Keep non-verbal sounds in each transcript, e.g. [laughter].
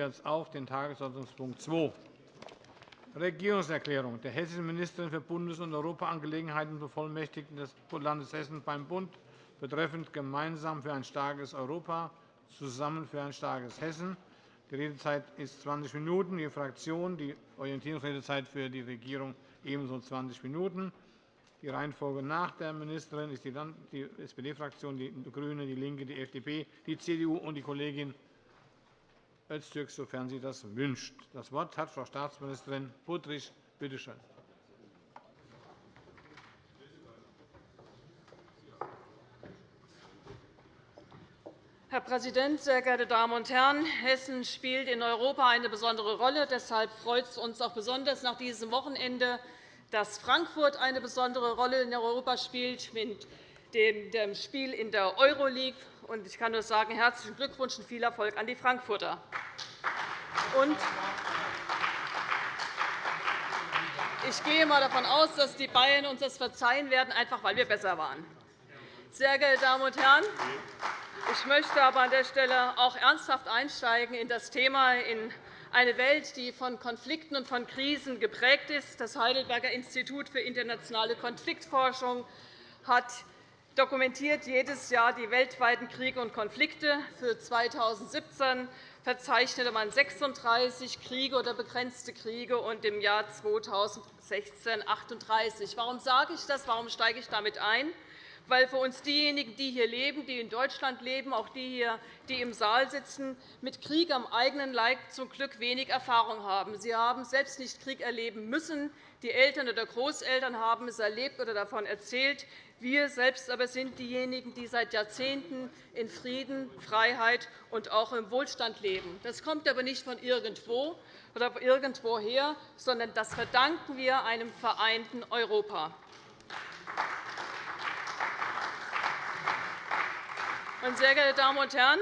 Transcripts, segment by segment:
wir jetzt auf den Tagesordnungspunkt 2. Regierungserklärung der hessischen Ministerin für Bundes- und Europaangelegenheiten Bevollmächtigten des Landes Hessen beim Bund betreffend gemeinsam für ein starkes Europa, zusammen für ein starkes Hessen. Die Redezeit ist 20 Minuten. Die Fraktion, die Orientierungsredezeit für die Regierung ebenso 20 Minuten. Die Reihenfolge nach der Ministerin ist die SPD-Fraktion, die GRÜNE, DIE LINKE, die FDP, die CDU und die Kollegin Öztürk, sofern sie das wünscht. Das Wort hat Frau Staatsministerin Budrich. Bitte schön. Herr Präsident, sehr geehrte Damen und Herren! Hessen spielt in Europa eine besondere Rolle. Deshalb freut es uns auch besonders nach diesem Wochenende, dass Frankfurt eine besondere Rolle in Europa spielt mit dem Spiel in der Euroleague. Ich kann nur sagen, herzlichen Glückwunsch und viel Erfolg an die Frankfurter. Ich gehe einmal davon aus, dass die Bayern uns das verzeihen werden, einfach weil wir besser waren. Sehr geehrte Damen und Herren, ich möchte aber an der Stelle auch ernsthaft einsteigen in das Thema in eine Welt, die von Konflikten und von Krisen geprägt ist. Das Heidelberger Institut für internationale Konfliktforschung hat dokumentiert jedes Jahr die weltweiten Kriege und Konflikte. Für 2017 verzeichnete man 36 Kriege oder begrenzte Kriege und im Jahr 2016 38. Warum sage ich das? Warum steige ich damit ein? weil für uns diejenigen, die hier leben, die in Deutschland leben, auch die hier, die im Saal sitzen, mit Krieg am eigenen Leib zum Glück wenig Erfahrung haben. Sie haben selbst nicht Krieg erleben müssen. Die Eltern oder Großeltern haben es erlebt oder davon erzählt. Wir selbst aber sind diejenigen, die seit Jahrzehnten in Frieden, Freiheit und auch im Wohlstand leben. Das kommt aber nicht von irgendwo oder irgendwoher, sondern das verdanken wir einem vereinten Europa. Sehr geehrte Damen und Herren,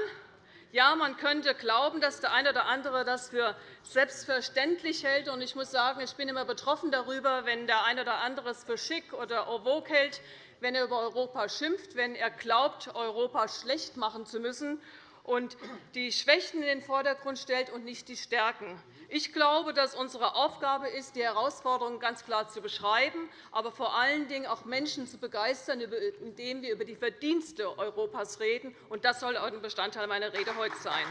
ja, man könnte glauben, dass der eine oder andere das für selbstverständlich hält. Ich muss sagen, ich bin immer betroffen darüber, wenn der eine oder andere es für schick oder en vogue hält, wenn er über Europa schimpft, wenn er glaubt, Europa schlecht machen zu müssen und die Schwächen in den Vordergrund stellt und nicht die Stärken. Ich glaube, dass unsere Aufgabe ist, die Herausforderungen ganz klar zu beschreiben, aber vor allen Dingen auch Menschen zu begeistern, indem wir über die Verdienste Europas reden. Das soll auch ein Bestandteil meiner Rede heute sein.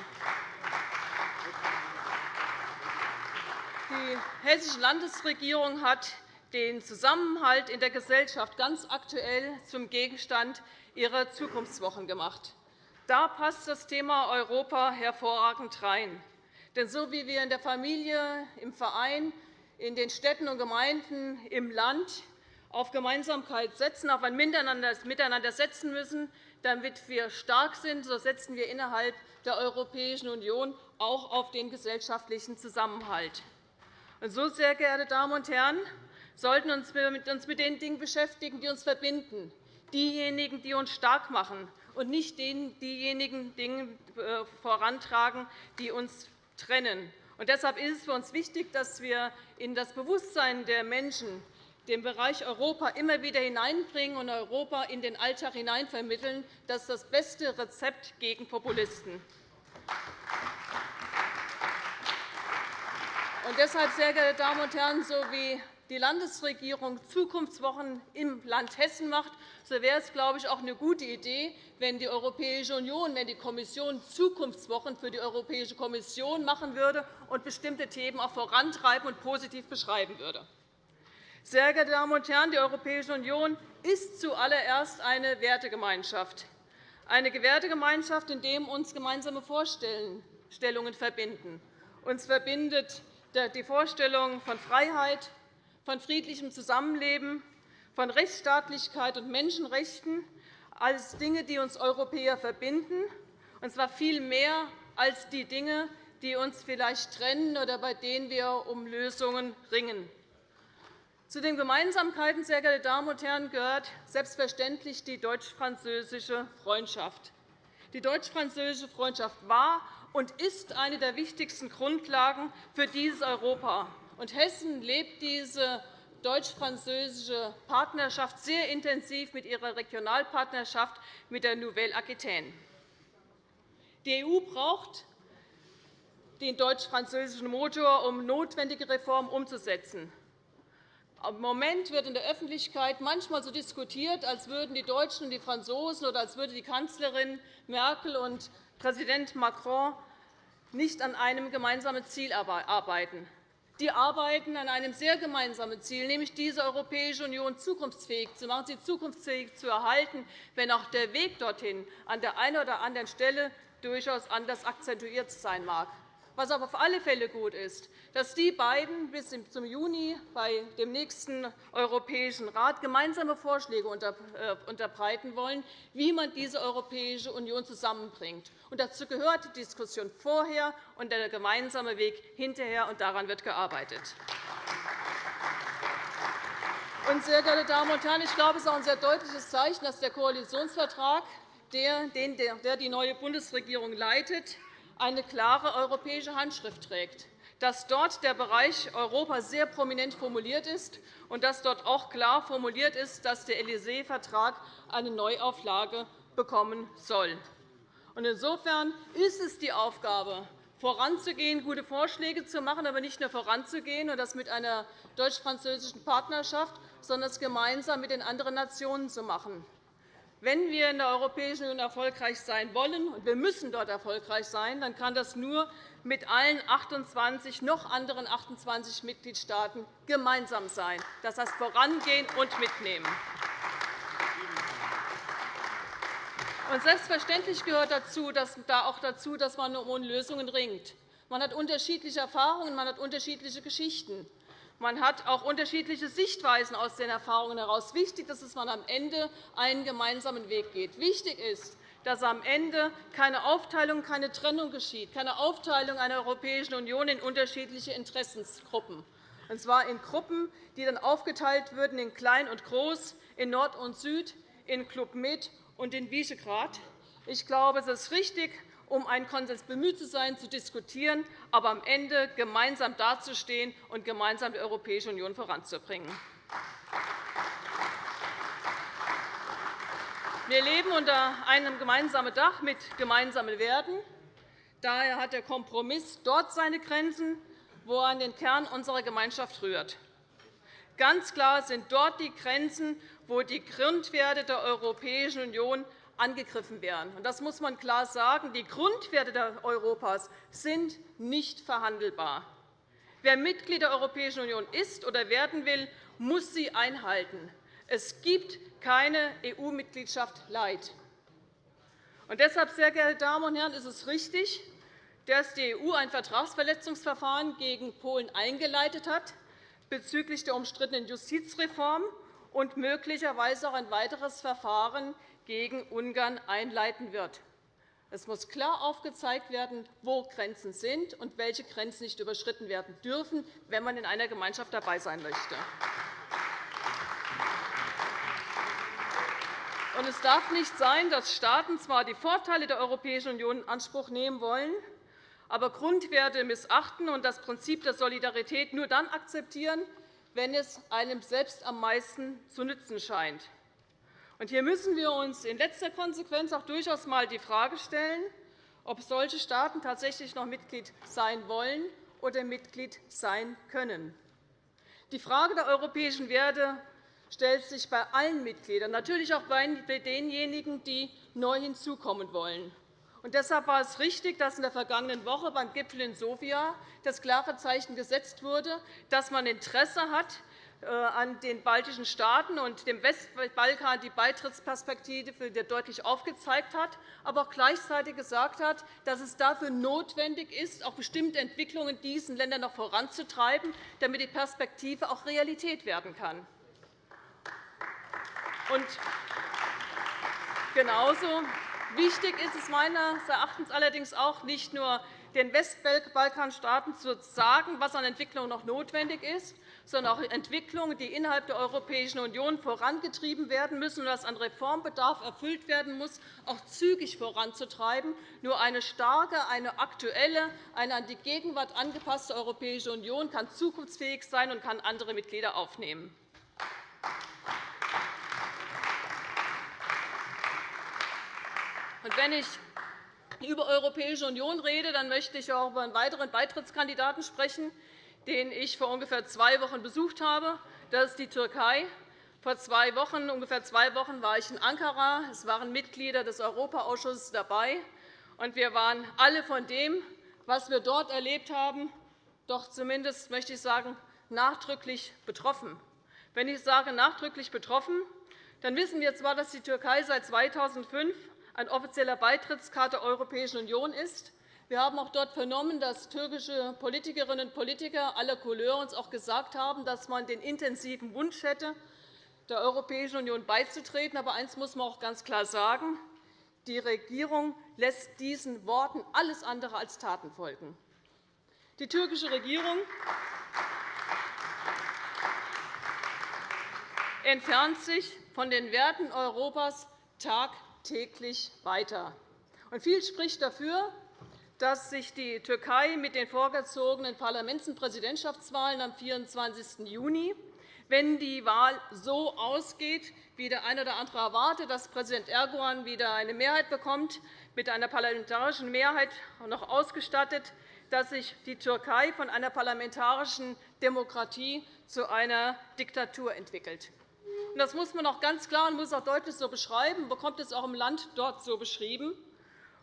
Die Hessische Landesregierung hat den Zusammenhalt in der Gesellschaft ganz aktuell zum Gegenstand ihrer Zukunftswochen gemacht. Da passt das Thema Europa hervorragend rein. Denn so wie wir in der Familie, im Verein, in den Städten und Gemeinden, im Land auf Gemeinsamkeit setzen, auf ein Miteinander setzen müssen, damit wir stark sind, so setzen wir innerhalb der Europäischen Union auch auf den gesellschaftlichen Zusammenhalt. Und so, sehr geehrte Damen und Herren, sollten uns mit den Dingen beschäftigen, die uns verbinden, diejenigen, die uns stark machen, und nicht diejenigen Dinge äh, vorantragen, die uns trennen. Deshalb ist es für uns wichtig, dass wir in das Bewusstsein der Menschen den Bereich Europa immer wieder hineinbringen und Europa in den Alltag hineinvermitteln. Das ist das beste Rezept gegen Populisten. Und deshalb, sehr geehrte Damen und Herren, so wie die Landesregierung Zukunftswochen im Land Hessen macht, so wäre es, glaube ich, auch eine gute Idee, wenn die Europäische Union, wenn die Kommission Zukunftswochen für die Europäische Kommission machen würde und bestimmte Themen auch vorantreiben und positiv beschreiben würde. Sehr geehrte Damen und Herren, die Europäische Union ist zuallererst eine Wertegemeinschaft, eine Wertegemeinschaft, in der uns gemeinsame Vorstellungen verbinden. Uns verbindet die Vorstellung von Freiheit, von friedlichem Zusammenleben, von Rechtsstaatlichkeit und Menschenrechten als Dinge, die uns Europäer verbinden, und zwar viel mehr als die Dinge, die uns vielleicht trennen oder bei denen wir um Lösungen ringen. Zu den Gemeinsamkeiten, sehr geehrte Damen und Herren, gehört selbstverständlich die deutsch-französische Freundschaft. Die deutsch-französische Freundschaft war und ist eine der wichtigsten Grundlagen für dieses Europa. Und Hessen lebt diese deutsch-französische Partnerschaft sehr intensiv mit ihrer Regionalpartnerschaft mit der Nouvelle Aquitaine. Die EU braucht den deutsch-französischen Motor, um notwendige Reformen umzusetzen. Im Moment wird in der Öffentlichkeit manchmal so diskutiert, als würden die Deutschen und die Franzosen oder als würde die Kanzlerin Merkel und Präsident Macron nicht an einem gemeinsamen Ziel arbeiten. Die arbeiten an einem sehr gemeinsamen Ziel, nämlich diese Europäische Union zukunftsfähig zu machen, sie zukunftsfähig zu erhalten, wenn auch der Weg dorthin an der einen oder anderen Stelle durchaus anders akzentuiert sein mag. Was aber auf alle Fälle gut ist, dass die beiden bis zum Juni bei dem nächsten Europäischen Rat gemeinsame Vorschläge äh, unterbreiten wollen, wie man diese Europäische Union zusammenbringt. Dazu gehört die Diskussion vorher und der gemeinsame Weg hinterher, und daran wird gearbeitet. Und, sehr geehrte Damen und Herren, ich glaube, es ist auch ein sehr deutliches Zeichen, dass der Koalitionsvertrag, der die neue Bundesregierung leitet, eine klare europäische Handschrift trägt, dass dort der Bereich Europa sehr prominent formuliert ist und dass dort auch klar formuliert ist, dass der Élysée-Vertrag eine Neuauflage bekommen soll. Insofern ist es die Aufgabe, voranzugehen, gute Vorschläge zu machen, aber nicht nur voranzugehen und das mit einer deutsch-französischen Partnerschaft, sondern es gemeinsam mit den anderen Nationen zu machen. Wenn wir in der Europäischen Union erfolgreich sein wollen, und wir müssen dort erfolgreich sein, dann kann das nur mit allen 28 noch anderen 28 Mitgliedstaaten gemeinsam sein. Das heißt, vorangehen und mitnehmen. Und selbstverständlich gehört dazu, dass, da auch dazu, dass man um Lösungen ringt. Man hat unterschiedliche Erfahrungen, man hat unterschiedliche Geschichten. Man hat auch unterschiedliche Sichtweisen aus den Erfahrungen heraus. Wichtig ist, dass man am Ende einen gemeinsamen Weg geht. Wichtig ist, dass am Ende keine Aufteilung, keine Trennung geschieht, keine Aufteilung einer Europäischen Union in unterschiedliche Interessensgruppen, und zwar in Gruppen, die dann aufgeteilt würden in Klein und Groß, in Nord und Süd, in Club Med und in Visegrad. Ich glaube, es ist richtig, um einen Konsens bemüht zu sein, zu diskutieren, aber am Ende gemeinsam dazustehen und gemeinsam die Europäische Union voranzubringen. Wir leben unter einem gemeinsamen Dach mit gemeinsamen Werten. Daher hat der Kompromiss dort seine Grenzen, wo er an den Kern unserer Gemeinschaft rührt. Ganz klar sind dort die Grenzen, wo die Grundwerte der Europäischen Union angegriffen werden. Das muss man klar sagen. Die Grundwerte Europas sind nicht verhandelbar. Wer Mitglied der Europäischen Union ist oder werden will, muss sie einhalten. Es gibt keine EU-Mitgliedschaft light. Und deshalb, sehr geehrte Damen und Herren, ist es richtig, dass die EU ein Vertragsverletzungsverfahren gegen Polen eingeleitet hat bezüglich der umstrittenen Justizreform und möglicherweise auch ein weiteres Verfahren gegen Ungarn einleiten wird. Es muss klar aufgezeigt werden, wo Grenzen sind und welche Grenzen nicht überschritten werden dürfen, wenn man in einer Gemeinschaft dabei sein möchte. Es darf nicht sein, dass Staaten zwar die Vorteile der Europäischen Union in Anspruch nehmen wollen, aber Grundwerte missachten und das Prinzip der Solidarität nur dann akzeptieren, wenn es einem selbst am meisten zu nützen scheint. Hier müssen wir uns in letzter Konsequenz auch durchaus einmal die Frage stellen, ob solche Staaten tatsächlich noch Mitglied sein wollen oder Mitglied sein können. Die Frage der europäischen Werte stellt sich bei allen Mitgliedern, natürlich auch bei denjenigen, die neu hinzukommen wollen. Und deshalb war es richtig, dass in der vergangenen Woche beim Gipfel in Sofia das klare Zeichen gesetzt wurde, dass man Interesse hat, an den baltischen Staaten und dem Westbalkan die Beitrittsperspektive deutlich aufgezeigt hat, aber auch gleichzeitig gesagt hat, dass es dafür notwendig ist, auch bestimmte Entwicklungen in diesen Ländern noch voranzutreiben, damit die Perspektive auch Realität werden kann. Und genauso wichtig ist es meines Erachtens allerdings auch, nicht nur den Westbalkanstaaten zu sagen, was an Entwicklung noch notwendig ist, sondern auch Entwicklungen, die innerhalb der Europäischen Union vorangetrieben werden müssen und das an Reformbedarf erfüllt werden muss, auch zügig voranzutreiben. Nur eine starke, eine aktuelle, eine an die Gegenwart angepasste Europäische Union kann zukunftsfähig sein und kann andere Mitglieder aufnehmen. wenn ich über Europäische Union rede, dann möchte ich auch über einen weiteren Beitrittskandidaten sprechen, den ich vor ungefähr zwei Wochen besucht habe. Das ist die Türkei. Vor zwei Wochen, ungefähr zwei Wochen war ich in Ankara. Es waren Mitglieder des Europaausschusses dabei. Und wir waren alle von dem, was wir dort erlebt haben, doch zumindest möchte ich sagen, nachdrücklich betroffen. Wenn ich sage nachdrücklich betroffen, dann wissen wir zwar, dass die Türkei seit 2005 ein offizieller Beitrittskarte der Europäischen Union ist. Wir haben auch dort vernommen, dass türkische Politikerinnen und Politiker aller Couleur uns auch gesagt haben, dass man den intensiven Wunsch hätte, der Europäischen Union beizutreten. Aber eines muss man auch ganz klar sagen. Die Regierung lässt diesen Worten alles andere als Taten folgen. Die türkische Regierung entfernt sich von den Werten Europas tagtäglich weiter. viel spricht dafür, dass sich die Türkei mit den vorgezogenen Parlaments- und Präsidentschaftswahlen am 24. Juni, wenn die Wahl so ausgeht, wie der eine oder andere erwartet, dass Präsident Erdogan wieder eine Mehrheit bekommt, mit einer parlamentarischen Mehrheit noch ausgestattet, dass sich die Türkei von einer parlamentarischen Demokratie zu einer Diktatur entwickelt. Das muss man auch ganz klar und muss auch deutlich so beschreiben, bekommt es auch im Land dort so beschrieben.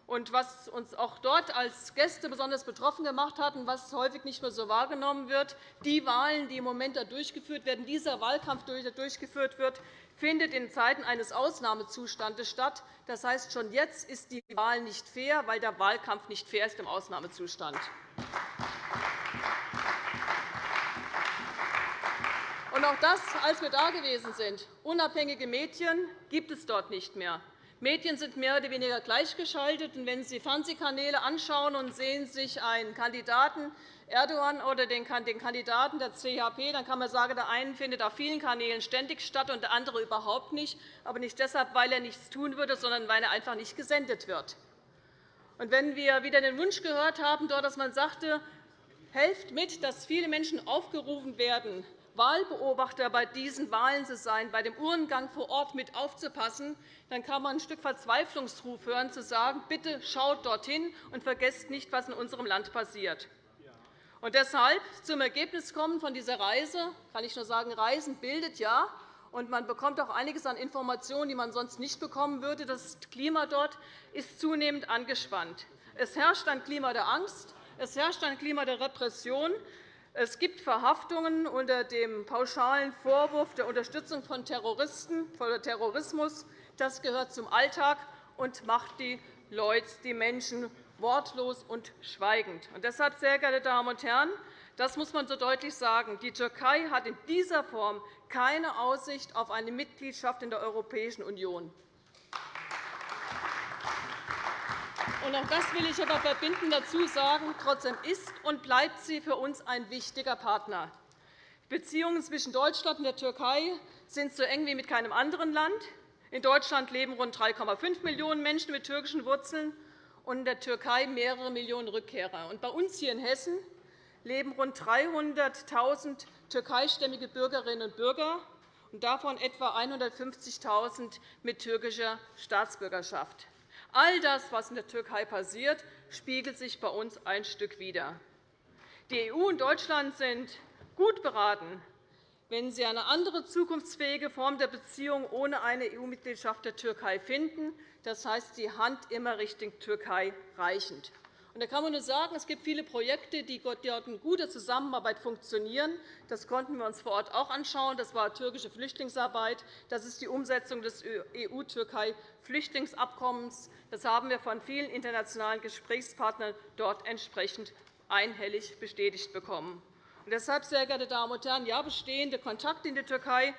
Und was uns auch dort als Gäste besonders betroffen gemacht hat und was häufig nicht mehr so wahrgenommen wird, die Wahlen, die im Moment durchgeführt werden, dieser Wahlkampf, der durchgeführt wird, findet in Zeiten eines Ausnahmezustandes statt. Das heißt, schon jetzt ist die Wahl nicht fair, weil der Wahlkampf nicht fair ist im Ausnahmezustand. Und auch das, als wir da gewesen sind, unabhängige Medien gibt es dort nicht mehr. Medien sind mehr oder weniger gleichgeschaltet. wenn Sie Fernsehkanäle anschauen und sehen sich einen Kandidaten Erdogan oder den Kandidaten der CHP, dann kann man sagen, der eine findet auf vielen Kanälen ständig statt und der andere überhaupt nicht, aber nicht deshalb, weil er nichts tun würde, sondern weil er einfach nicht gesendet wird. Wenn wir wieder den Wunsch gehört haben, dass man sagte, helft mit, dass viele Menschen aufgerufen werden, Wahlbeobachter bei diesen Wahlen zu sein, bei dem Urnengang vor Ort mit aufzupassen, dann kann man ein Stück Verzweiflungsruf hören, zu sagen, bitte schaut dorthin und vergesst nicht, was in unserem Land passiert. Und deshalb zum Ergebnis kommen von dieser Reise kann ich nur sagen, Reisen bildet ja, und man bekommt auch einiges an Informationen, die man sonst nicht bekommen würde. Das Klima dort ist zunehmend angespannt. Es herrscht ein Klima der Angst, es herrscht ein Klima der Repression. Es gibt Verhaftungen unter dem pauschalen Vorwurf der Unterstützung von Terroristen, von Terrorismus. Das gehört zum Alltag und macht die Leute, die Menschen wortlos und schweigend. Und deshalb, sehr geehrte Damen und Herren, das muss man so deutlich sagen. Die Türkei hat in dieser Form keine Aussicht auf eine Mitgliedschaft in der Europäischen Union. Auch das will ich aber verbindend dazu sagen. Trotzdem ist und bleibt sie für uns ein wichtiger Partner. Die Beziehungen zwischen Deutschland und der Türkei sind so eng wie mit keinem anderen Land. In Deutschland leben rund 3,5 Millionen Menschen mit türkischen Wurzeln und in der Türkei mehrere Millionen Rückkehrer. Und bei uns hier in Hessen leben rund 300.000 türkeistämmige Bürgerinnen und Bürger, und davon etwa 150.000 mit türkischer Staatsbürgerschaft. All das, was in der Türkei passiert, spiegelt sich bei uns ein Stück wider. Die EU und Deutschland sind gut beraten, wenn sie eine andere zukunftsfähige Form der Beziehung ohne eine EU-Mitgliedschaft der Türkei finden, das heißt, die Hand immer Richtung Türkei reichend. Da kann man nur sagen, es gibt viele Projekte, die dort in guter Zusammenarbeit funktionieren. Das konnten wir uns vor Ort auch anschauen. Das war türkische Flüchtlingsarbeit. Das ist die Umsetzung des EU-Türkei-Flüchtlingsabkommens. Das haben wir von vielen internationalen Gesprächspartnern dort entsprechend einhellig bestätigt bekommen. deshalb, sehr geehrte Damen und Herren, ja, bestehende Kontakte in die Türkei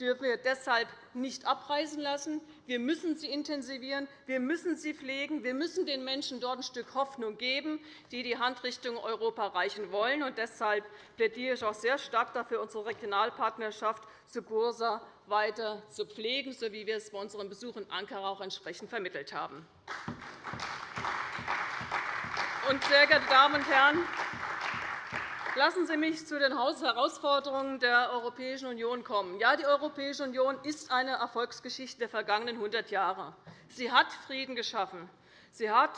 dürfen wir deshalb nicht abreißen lassen. Wir müssen sie intensivieren, wir müssen sie pflegen, wir müssen den Menschen dort ein Stück Hoffnung geben, die die Hand Richtung Europa reichen wollen. Und deshalb plädiere ich auch sehr stark dafür, unsere Regionalpartnerschaft zu Bursa weiter zu pflegen, so wie wir es bei unserem Besuch in Ankara auch entsprechend vermittelt haben. Sehr geehrte Damen und Herren, Lassen Sie mich zu den Herausforderungen der Europäischen Union kommen. Ja, die Europäische Union ist eine Erfolgsgeschichte der vergangenen 100 Jahre. Sie hat Frieden geschaffen. Sie hat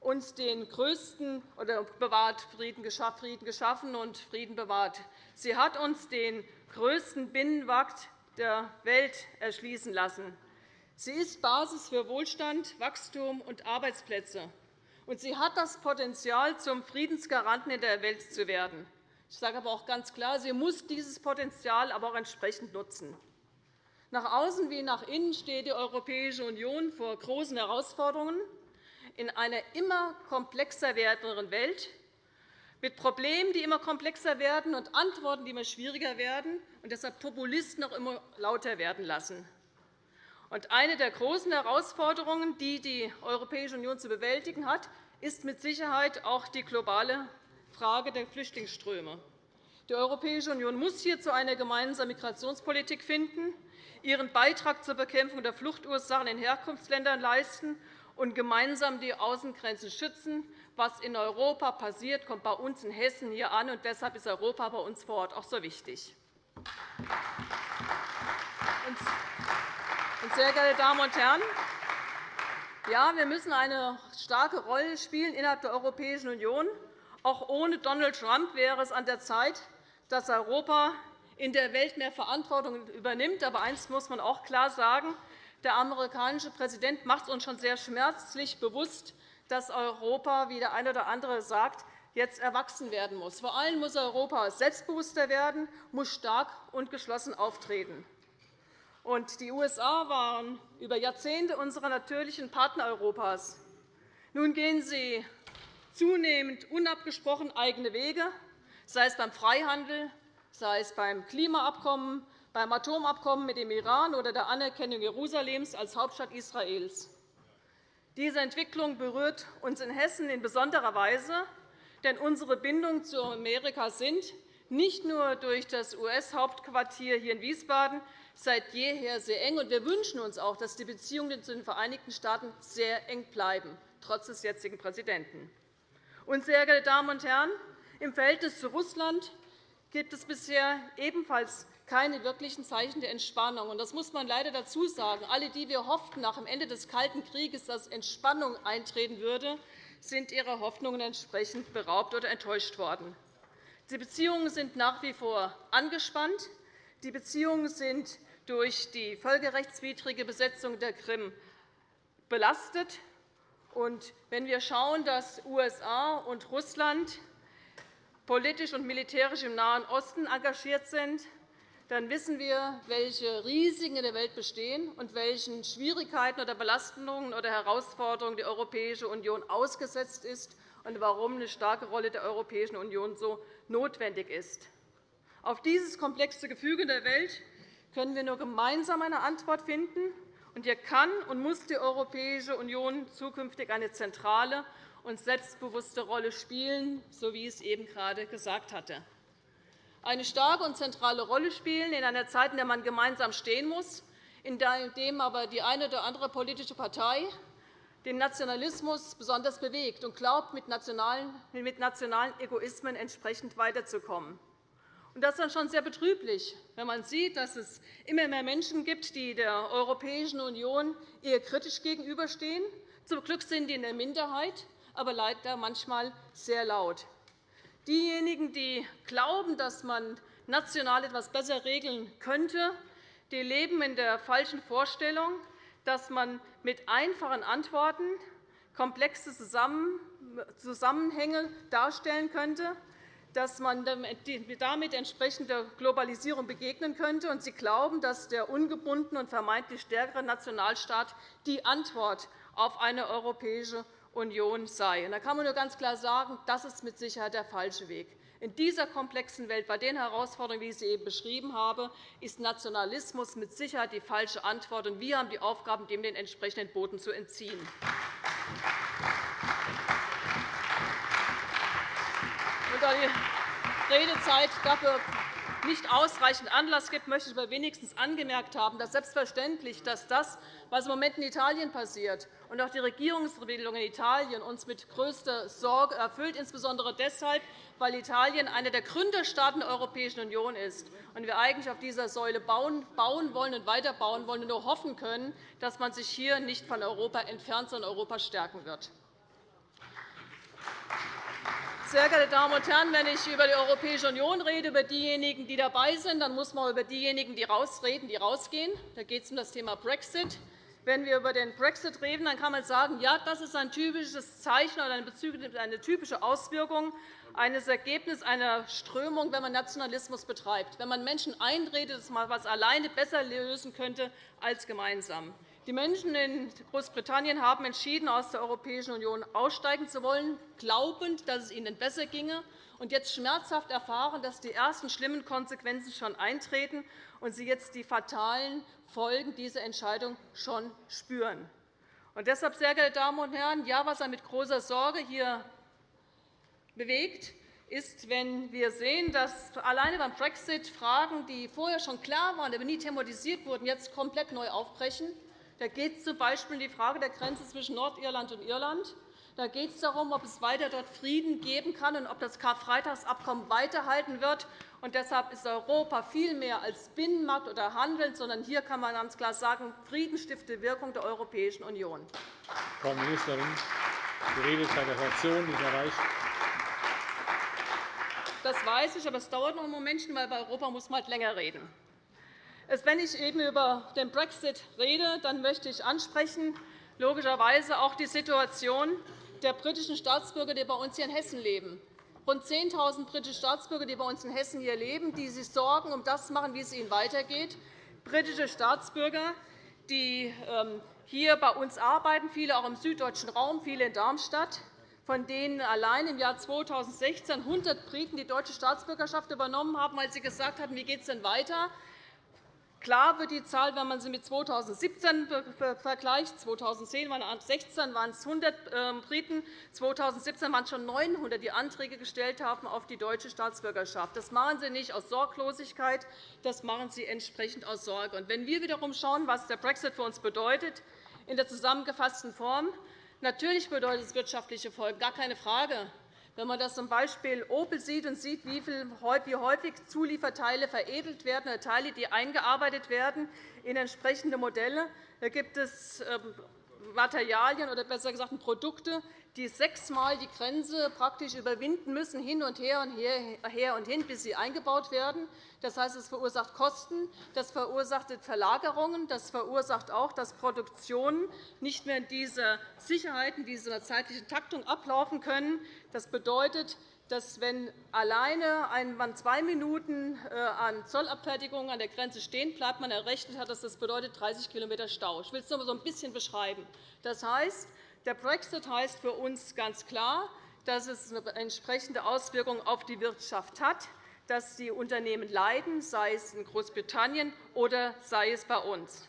uns den größten oder bewahrt Frieden geschaffen und Frieden bewahrt. Sie hat uns den größten Binnenmarkt der Welt erschließen lassen. Sie ist Basis für Wohlstand, Wachstum und Arbeitsplätze. Und sie hat das Potenzial, zum Friedensgaranten in der Welt zu werden. Ich sage aber auch ganz klar, sie muss dieses Potenzial aber auch entsprechend nutzen. Nach außen wie nach innen steht die Europäische Union vor großen Herausforderungen in einer immer komplexer werdenden Welt, mit Problemen, die immer komplexer werden, und Antworten, die immer schwieriger werden und deshalb Populisten auch immer lauter werden lassen. Eine der großen Herausforderungen, die die Europäische Union zu bewältigen hat, ist mit Sicherheit auch die globale Frage der Flüchtlingsströme. Die Europäische Union muss hierzu eine gemeinsame Migrationspolitik finden, ihren Beitrag zur Bekämpfung der Fluchtursachen in Herkunftsländern leisten und gemeinsam die Außengrenzen schützen. Was in Europa passiert, kommt bei uns in Hessen hier an, und deshalb ist Europa bei uns vor Ort auch so wichtig. Sehr geehrte Damen und Herren, ja, wir müssen eine starke Rolle spielen innerhalb der Europäischen Union. Auch ohne Donald Trump wäre es an der Zeit, dass Europa in der Welt mehr Verantwortung übernimmt. Aber eines muss man auch klar sagen. Der amerikanische Präsident macht es uns schon sehr schmerzlich bewusst, dass Europa, wie der eine oder andere sagt, jetzt erwachsen werden muss. Vor allem muss Europa selbstbewusster werden, muss stark und geschlossen auftreten. Die USA waren über Jahrzehnte unsere natürlichen Partner Europas. Nun gehen sie zunehmend unabgesprochen eigene Wege, sei es beim Freihandel, sei es beim Klimaabkommen, beim Atomabkommen mit dem Iran oder der Anerkennung Jerusalems als Hauptstadt Israels. Diese Entwicklung berührt uns in Hessen in besonderer Weise, denn unsere Bindungen zu Amerika sind nicht nur durch das US-Hauptquartier hier in Wiesbaden seit jeher sehr eng. Wir wünschen uns auch, dass die Beziehungen zu den Vereinigten Staaten sehr eng bleiben, trotz des jetzigen Präsidenten. Und, sehr geehrte Damen und Herren, im Verhältnis zu Russland gibt es bisher ebenfalls keine wirklichen Zeichen der Entspannung. Das muss man leider dazu sagen. Alle, die wir hofften nach dem Ende des Kalten Krieges, dass Entspannung eintreten würde, sind ihrer Hoffnungen entsprechend beraubt oder enttäuscht worden. Die Beziehungen sind nach wie vor angespannt. Die Beziehungen sind durch die völkerrechtswidrige Besetzung der Krim belastet. wenn wir schauen, dass USA und Russland politisch und militärisch im Nahen Osten engagiert sind, dann wissen wir, welche Risiken in der Welt bestehen und welchen Schwierigkeiten oder Belastungen oder Herausforderungen die Europäische Union ausgesetzt ist und warum eine starke Rolle der Europäischen Union so notwendig ist. Auf dieses komplexe Gefüge der Welt können wir nur gemeinsam eine Antwort finden. Und hier kann und muss die Europäische Union zukünftig eine zentrale und selbstbewusste Rolle spielen, so wie ich es eben gerade gesagt hatte eine starke und zentrale Rolle spielen in einer Zeit, in der man gemeinsam stehen muss, in dem aber die eine oder andere politische Partei den Nationalismus besonders bewegt und glaubt, mit nationalen Egoismen entsprechend weiterzukommen. Das ist dann schon sehr betrüblich, wenn man sieht, dass es immer mehr Menschen gibt, die der Europäischen Union eher kritisch gegenüberstehen. Zum Glück sind die in der Minderheit, aber leider manchmal sehr laut. Diejenigen, die glauben, dass man national etwas besser regeln könnte, die leben in der falschen Vorstellung, dass man mit einfachen Antworten komplexe Zusammenhänge darstellen könnte, dass man damit entsprechend der Globalisierung begegnen könnte. Und Sie glauben, dass der ungebundene und vermeintlich stärkere Nationalstaat die Antwort auf eine europäische Union sei. Da kann man nur ganz klar sagen, das ist mit Sicherheit der falsche Weg. In dieser komplexen Welt, bei den Herausforderungen, wie ich sie eben beschrieben habe, ist Nationalismus mit Sicherheit die falsche Antwort. Und wir haben die Aufgabe, dem den entsprechenden Boden zu entziehen. Da die Redezeit dafür nicht ausreichend Anlass gibt, möchte ich aber wenigstens angemerkt haben, dass selbstverständlich dass das, was im Moment in Italien passiert, und auch die Regierungsbildung in Italien uns mit größter Sorge erfüllt, insbesondere deshalb, weil Italien einer der Gründerstaaten der Europäischen Union ist und wir eigentlich auf dieser Säule bauen wollen und weiterbauen wollen und nur hoffen können, dass man sich hier nicht von Europa entfernt, sondern Europa stärken wird. Sehr geehrte Damen und Herren, wenn ich über die Europäische Union rede, über diejenigen, die dabei sind, dann muss man über diejenigen die rausreden, die rausgehen. Da geht es um das Thema Brexit. Wenn wir über den Brexit reden, dann kann man sagen, ja, das ist ein typisches Zeichen oder eine typische Auswirkung eines Ergebnisses einer Strömung, wenn man Nationalismus betreibt, wenn man Menschen einredet, dass man etwas alleine besser lösen könnte als gemeinsam. Die Menschen in Großbritannien haben entschieden, aus der Europäischen Union aussteigen zu wollen, glaubend, dass es ihnen besser ginge, und jetzt schmerzhaft erfahren, dass die ersten schlimmen Konsequenzen schon eintreten und sie jetzt die fatalen Folgen dieser Entscheidung schon spüren. Und deshalb, sehr geehrte Damen und Herren, ja, was er mit großer Sorge hier bewegt, ist, wenn wir sehen, dass alleine beim Brexit Fragen, die vorher schon klar waren, aber nie thematisiert wurden, jetzt komplett neu aufbrechen. Da geht es z. B. um die Frage der Grenze zwischen Nordirland und Irland. Da geht es darum, ob es weiter dort Frieden geben kann und ob das Karfreitagsabkommen weiterhalten wird. Und deshalb ist Europa viel mehr als Binnenmarkt oder Handel, sondern hier kann man ganz klar sagen, friedenstiftende Wirkung der Europäischen Union. Frau Ministerin, die Redezeit der Fraktion ist erreicht. Das weiß ich, aber es dauert noch ein Momentchen, weil bei Europa muss man halt länger reden. Wenn ich eben über den Brexit rede, dann möchte ich ansprechen, logischerweise auch die Situation der britischen Staatsbürger, die bei uns hier in Hessen leben. Rund 10.000 britische Staatsbürger, die bei uns in Hessen hier leben, die sich Sorgen um das machen, wie es ihnen weitergeht. Britische Staatsbürger, die ähm, hier bei uns arbeiten, viele auch im süddeutschen Raum, viele in Darmstadt, von denen allein im Jahr 2016 100 Briten die deutsche Staatsbürgerschaft übernommen haben, weil sie gesagt hatten, wie geht es denn weiter? Klar wird die Zahl, wenn man sie mit 2017 vergleicht. 2010 waren es 16 waren es 100 ähm, Briten, 2017 waren es schon 900, die Anträge gestellt haben auf die deutsche Staatsbürgerschaft. Das machen sie nicht aus Sorglosigkeit, das machen sie entsprechend aus Sorge. Und wenn wir wiederum schauen, was der Brexit für uns bedeutet, in der zusammengefassten Form, Natürlich bedeutet es wirtschaftliche Folgen, gar keine Frage. Wenn man das zum Beispiel Opel sieht und sieht, wie häufig Zulieferteile veredelt werden oder Teile, die eingearbeitet werden in entsprechende Modelle, da gibt es ähm, Materialien oder besser gesagt Produkte, die sechsmal die Grenze praktisch überwinden müssen, hin und her und her und hin, bis sie eingebaut werden. Das heißt, es verursacht Kosten, das verursacht Verlagerungen, das verursacht auch, dass Produktionen nicht mehr in dieser Sicherheit, in dieser zeitlichen Taktung ablaufen können. Das bedeutet, dass, wenn alleine man zwei Minuten äh, an Zollabfertigung an der Grenze stehen bleibt, man errechnet hat, dass das bedeutet 30 km Stau. Ich will es einmal so ein bisschen beschreiben. Das heißt, der Brexit heißt für uns ganz klar, dass es eine entsprechende Auswirkung auf die Wirtschaft hat, dass die Unternehmen leiden, sei es in Großbritannien oder sei es bei uns.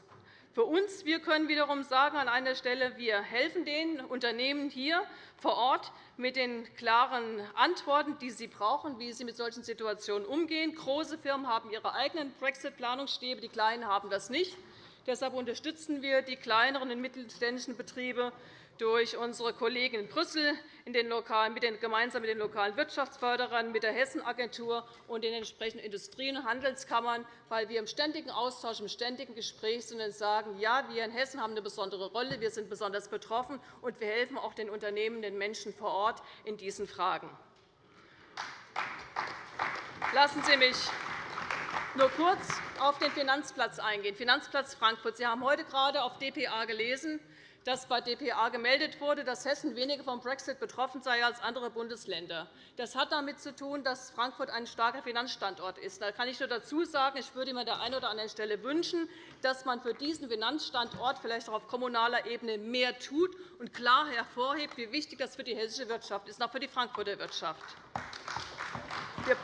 Für uns wir können wiederum sagen an einer Stelle, wir helfen den Unternehmen hier vor Ort mit den klaren Antworten, die sie brauchen, wie sie mit solchen Situationen umgehen. Große Firmen haben ihre eigenen Brexit-Planungsstäbe, die kleinen haben das nicht. Deshalb unterstützen wir die kleineren und mittelständischen Betriebe durch unsere Kollegen in Brüssel gemeinsam mit den lokalen Wirtschaftsförderern, mit der Hessenagentur und den entsprechenden Industrien- und Handelskammern, weil wir im ständigen Austausch, im ständigen Gespräch sind und sagen, ja, wir in Hessen haben eine besondere Rolle, wir sind besonders betroffen, und wir helfen auch den Unternehmen, den Menschen vor Ort in diesen Fragen. Lassen Sie mich nur kurz auf den Finanzplatz eingehen, Finanzplatz Frankfurt. Sie haben heute gerade auf dpa gelesen, dass bei dpa gemeldet wurde, dass Hessen weniger vom Brexit betroffen sei als andere Bundesländer. Das hat damit zu tun, dass Frankfurt ein starker Finanzstandort ist. Da kann ich nur dazu sagen, ich würde mir an der einen oder anderen Stelle wünschen, dass man für diesen Finanzstandort vielleicht auch auf kommunaler Ebene mehr tut und klar hervorhebt, wie wichtig das für die hessische Wirtschaft ist, auch für die Frankfurter Wirtschaft. Wir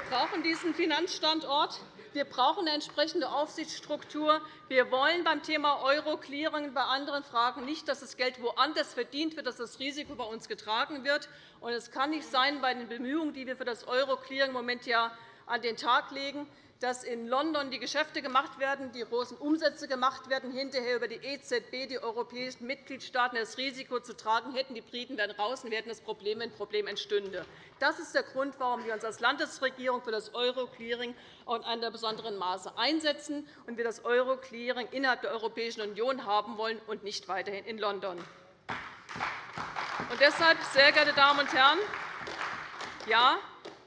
brauchen diesen Finanzstandort. Wir brauchen eine entsprechende Aufsichtsstruktur. Wir wollen beim Thema Euro-Clearing bei anderen Fragen nicht, dass das Geld woanders verdient wird, dass das Risiko bei uns getragen wird. Es kann nicht sein, bei den Bemühungen, die wir für das Euro-Clearing im Moment an den Tag legen, dass in London die Geschäfte gemacht werden, die großen Umsätze gemacht werden, hinterher über die EZB die europäischen Mitgliedstaaten das Risiko zu tragen hätten. Die Briten wären raus und wir hätten das Problem, wenn ein Problem entstünde. Das ist der Grund, warum wir uns als Landesregierung für das Euro-Clearing in einem besonderen Maße einsetzen und wir das Euro-Clearing innerhalb der Europäischen Union haben wollen und nicht weiterhin in London. Und deshalb, sehr geehrte Damen und Herren, ja,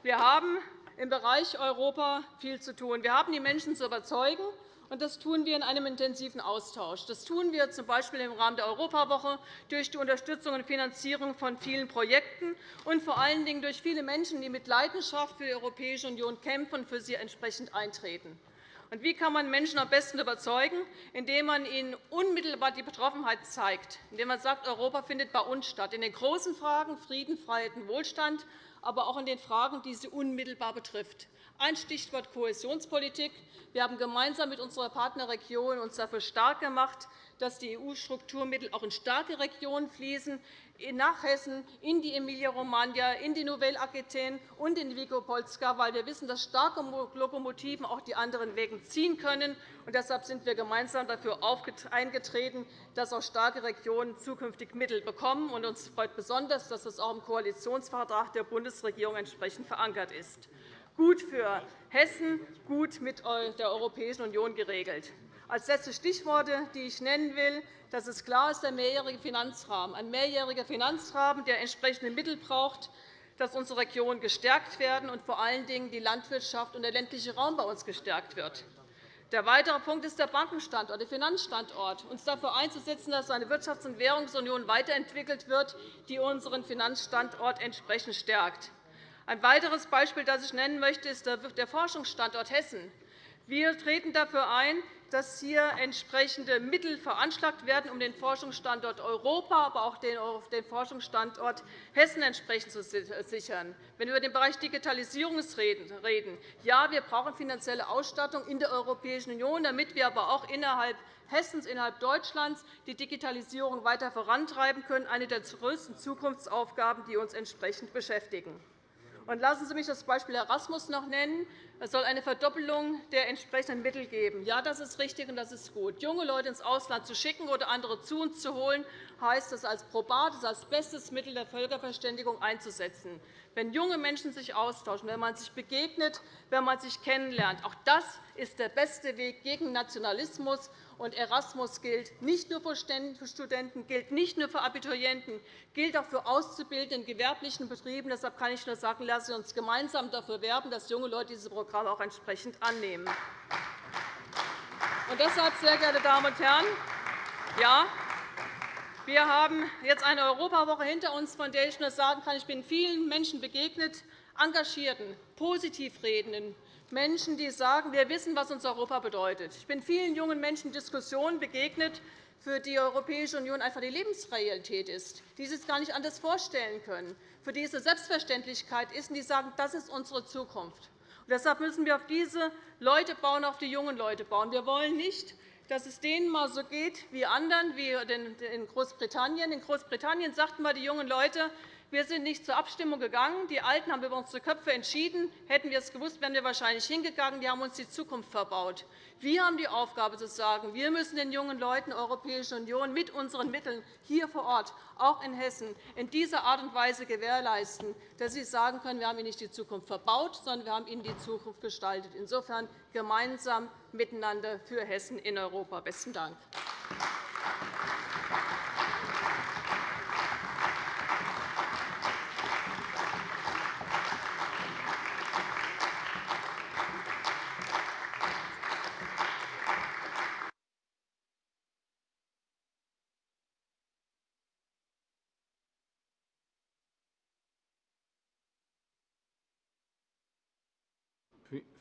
wir haben im Bereich Europa viel zu tun. Wir haben die Menschen zu überzeugen, und das tun wir in einem intensiven Austausch. Das tun wir z. B. im Rahmen der Europawoche durch die Unterstützung und Finanzierung von vielen Projekten und vor allen Dingen durch viele Menschen, die mit Leidenschaft für die Europäische Union kämpfen und für sie entsprechend eintreten. Und wie kann man Menschen am besten überzeugen? Indem man ihnen unmittelbar die Betroffenheit zeigt, indem man sagt, Europa findet bei uns statt, in den großen Fragen Frieden, Freiheit und Wohlstand, aber auch in den Fragen, die sie unmittelbar betrifft. Ein Stichwort Kohäsionspolitik. Wir haben gemeinsam mit unserer Partnerregion uns dafür stark gemacht, dass die EU-Strukturmittel auch in starke Regionen fließen, nach Hessen, in die Emilia-Romagna, in die Nouvelle-Aquitaine und in Wielkopolska, weil wir wissen, dass starke Lokomotiven auch die anderen Wegen ziehen können. Und deshalb sind wir gemeinsam dafür eingetreten, dass auch starke Regionen zukünftig Mittel bekommen. Und uns freut besonders, dass das auch im Koalitionsvertrag der Bundesregierung entsprechend verankert ist gut für Hessen, gut mit der Europäischen Union geregelt. Als letzte Stichworte, die ich nennen will, das ist klar, ist der mehrjährige Finanzrahmen. Ein mehrjähriger Finanzrahmen, der entsprechende Mittel braucht, dass unsere Regionen gestärkt werden und vor allen Dingen die Landwirtschaft und der ländliche Raum bei uns gestärkt wird. Der weitere Punkt ist der Bankenstandort, der Finanzstandort, uns dafür einzusetzen, dass eine Wirtschafts- und Währungsunion weiterentwickelt wird, die unseren Finanzstandort entsprechend stärkt. Ein weiteres Beispiel, das ich nennen möchte, ist der Forschungsstandort Hessen. Wir treten dafür ein, dass hier entsprechende Mittel veranschlagt werden, um den Forschungsstandort Europa, aber auch den Forschungsstandort Hessen entsprechend zu sichern. Wenn wir über den Bereich Digitalisierung reden, ja, wir brauchen finanzielle Ausstattung in der Europäischen Union, damit wir aber auch innerhalb Hessens, innerhalb Deutschlands die Digitalisierung weiter vorantreiben können, eine der größten Zukunftsaufgaben, die uns entsprechend beschäftigen. Lassen Sie mich das Beispiel Erasmus noch nennen. Es soll eine Verdoppelung der entsprechenden Mittel geben. Ja, das ist richtig und das ist gut. Junge Leute ins Ausland zu schicken oder andere zu uns zu holen, heißt es als probat, als bestes Mittel der Völkerverständigung einzusetzen. Wenn junge Menschen sich austauschen, wenn man sich begegnet, wenn man sich kennenlernt, auch das ist der beste Weg gegen Nationalismus und Erasmus gilt nicht nur für Studenten, gilt nicht nur für Abiturienten, gilt auch für Auszubildende in gewerblichen Betrieben. Deshalb kann ich nur sagen, lassen Sie uns gemeinsam dafür werben, dass junge Leute diese Programme auch entsprechend annehmen. Und deshalb, sehr geehrte Damen und Herren, ja, wir haben jetzt eine Europawoche hinter uns, von der ich nur sagen kann, ich bin vielen Menschen begegnet, engagierten, positiv redenden, Menschen, die sagen, wir wissen, was uns Europa bedeutet. Ich bin vielen jungen Menschen in Diskussionen begegnet, für die Europäische Union einfach die Lebensrealität ist, die sich gar nicht anders vorstellen können, für die es eine Selbstverständlichkeit ist, und die sagen, das ist unsere Zukunft. Und deshalb müssen wir auf diese Leute bauen, auf die jungen Leute bauen. Wir wollen nicht, dass es denen mal so geht wie anderen, wie in Großbritannien. In Großbritannien sagten wir die jungen Leute, wir sind nicht zur Abstimmung gegangen. Die Alten haben über unsere Köpfe entschieden. Hätten wir es gewusst, wären wir wahrscheinlich hingegangen. Die haben uns die Zukunft verbaut. Wir haben die Aufgabe, zu sagen, wir müssen den jungen Leuten der Europäischen Union mit unseren Mitteln hier vor Ort, auch in Hessen, in dieser Art und Weise gewährleisten, dass sie sagen können, wir haben ihnen nicht die Zukunft verbaut, sondern wir haben ihnen die Zukunft gestaltet. Insofern gemeinsam miteinander für Hessen in Europa. – Besten Dank.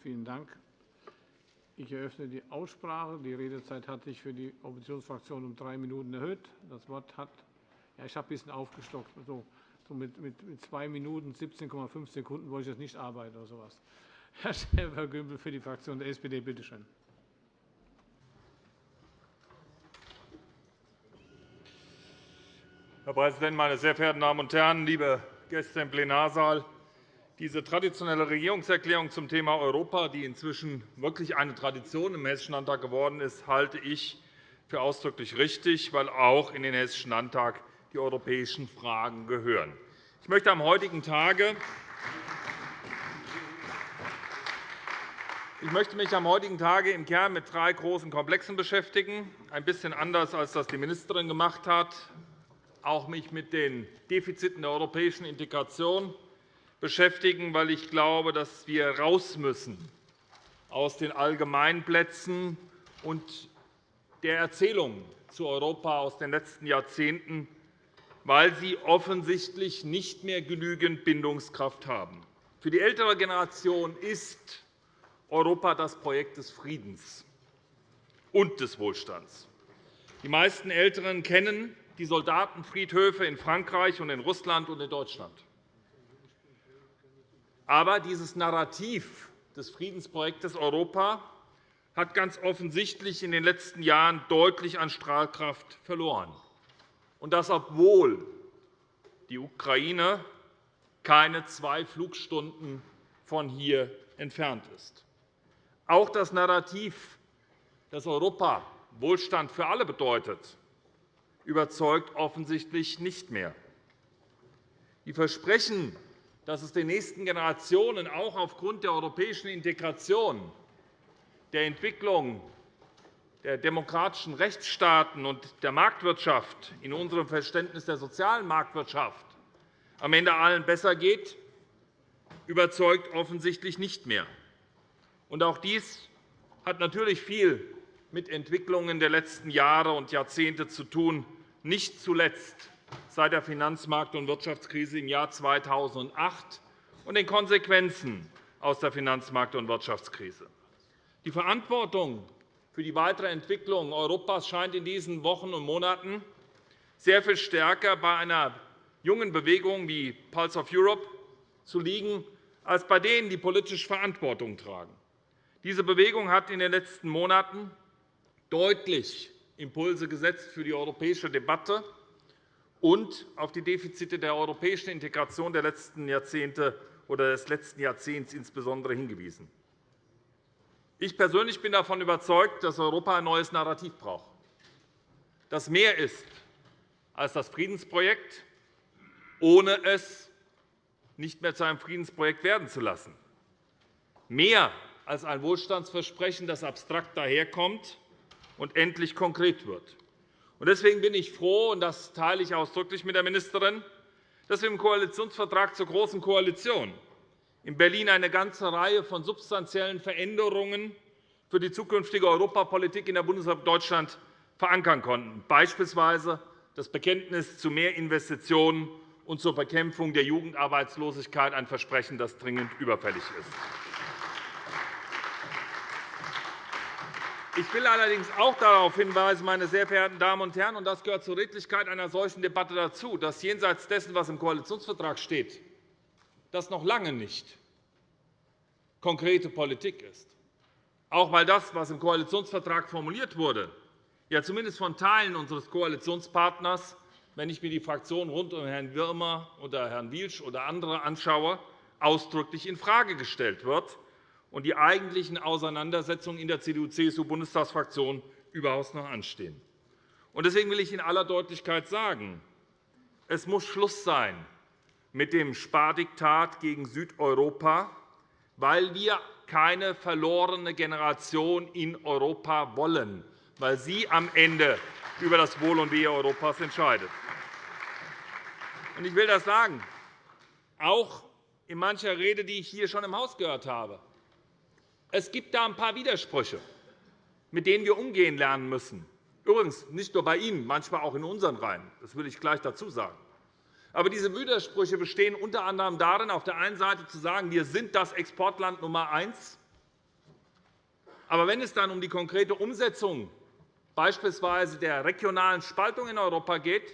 Vielen Dank. Ich eröffne die Aussprache. Die Redezeit hat sich für die Oppositionsfraktion um drei Minuten erhöht. Das Wort hat ja, ich habe ein bisschen aufgestockt. So, so mit, mit, mit zwei Minuten 17,5 Sekunden wollte ich jetzt nicht arbeiten oder sowas. [laughs] Herr Schäfer-Gümbel für die Fraktion der SPD, bitte schön. Herr Präsident, meine sehr verehrten Damen und Herren, liebe Gäste im Plenarsaal! Diese traditionelle Regierungserklärung zum Thema Europa, die inzwischen wirklich eine Tradition im Hessischen Landtag geworden ist, halte ich für ausdrücklich richtig, weil auch in den Hessischen Landtag die europäischen Fragen gehören. Ich möchte am heutigen Tage ich möchte mich am heutigen Tage im Kern mit drei großen Komplexen beschäftigen, ein bisschen anders, als das die Ministerin gemacht hat, auch mich mit den Defiziten der europäischen Integration beschäftigen, weil ich glaube, dass wir raus müssen aus den Allgemeinplätzen und der Erzählung zu Europa aus den letzten Jahrzehnten, weil sie offensichtlich nicht mehr genügend Bindungskraft haben. Für die ältere Generation ist Europa das Projekt des Friedens und des Wohlstands. Die meisten Älteren kennen die Soldatenfriedhöfe in Frankreich und in Russland und in Deutschland. Aber dieses Narrativ des Friedensprojektes Europa hat ganz offensichtlich in den letzten Jahren deutlich an Strahlkraft verloren, und das obwohl die Ukraine keine zwei Flugstunden von hier entfernt ist. Auch das Narrativ, dass Europa Wohlstand für alle bedeutet, überzeugt offensichtlich nicht mehr. Die Versprechen, dass es den nächsten Generationen auch aufgrund der europäischen Integration, der Entwicklung der demokratischen Rechtsstaaten und der Marktwirtschaft in unserem Verständnis der sozialen Marktwirtschaft am Ende allen besser geht, überzeugt offensichtlich nicht mehr. auch dies hat natürlich viel mit Entwicklungen der letzten Jahre und Jahrzehnte zu tun, nicht zuletzt seit der Finanzmarkt- und Wirtschaftskrise im Jahr 2008 und den Konsequenzen aus der Finanzmarkt- und Wirtschaftskrise. Die Verantwortung für die weitere Entwicklung Europas scheint in diesen Wochen und Monaten sehr viel stärker bei einer jungen Bewegung wie Pulse of Europe zu liegen, als bei denen, die politisch Verantwortung tragen. Diese Bewegung hat in den letzten Monaten deutlich Impulse gesetzt für die europäische Debatte und auf die Defizite der europäischen Integration der letzten Jahrzehnte oder des letzten Jahrzehnts insbesondere hingewiesen. Ich persönlich bin davon überzeugt, dass Europa ein neues Narrativ braucht, das mehr ist als das Friedensprojekt, ohne es nicht mehr zu einem Friedensprojekt werden zu lassen, mehr als ein Wohlstandsversprechen, das abstrakt daherkommt und endlich konkret wird. Deswegen bin ich froh, und das teile ich ausdrücklich mit der Ministerin, dass wir im Koalitionsvertrag zur Großen Koalition in Berlin eine ganze Reihe von substanziellen Veränderungen für die zukünftige Europapolitik in der Bundesrepublik Deutschland verankern konnten, beispielsweise das Bekenntnis zu mehr Investitionen und zur Bekämpfung der Jugendarbeitslosigkeit, ein Versprechen, das dringend überfällig ist. Ich will allerdings auch darauf hinweisen, meine sehr verehrten Damen und Herren, und das gehört zur Redlichkeit einer solchen Debatte dazu, dass jenseits dessen, was im Koalitionsvertrag steht, das noch lange nicht konkrete Politik ist. Auch weil das, was im Koalitionsvertrag formuliert wurde, ja zumindest von Teilen unseres Koalitionspartners, wenn ich mir die Fraktionen rund um Herrn Wirmer oder Herrn Wilsch oder andere anschaue, ausdrücklich infrage gestellt wird und die eigentlichen Auseinandersetzungen in der CDU-CSU-Bundestagsfraktion überhaupt noch anstehen. Deswegen will ich in aller Deutlichkeit sagen, es muss Schluss sein mit dem Spardiktat gegen Südeuropa, weil wir keine verlorene Generation in Europa wollen, weil sie am Ende über das Wohl und Wehe Europas entscheidet. Ich will das sagen, auch in mancher Rede, die ich hier schon im Haus gehört habe. Es gibt da ein paar Widersprüche, mit denen wir umgehen lernen müssen. Übrigens nicht nur bei Ihnen, manchmal auch in unseren Reihen. Das will ich gleich dazu sagen. Aber diese Widersprüche bestehen unter anderem darin, auf der einen Seite zu sagen, wir sind das Exportland Nummer eins. Aber wenn es dann um die konkrete Umsetzung beispielsweise der regionalen Spaltung in Europa geht,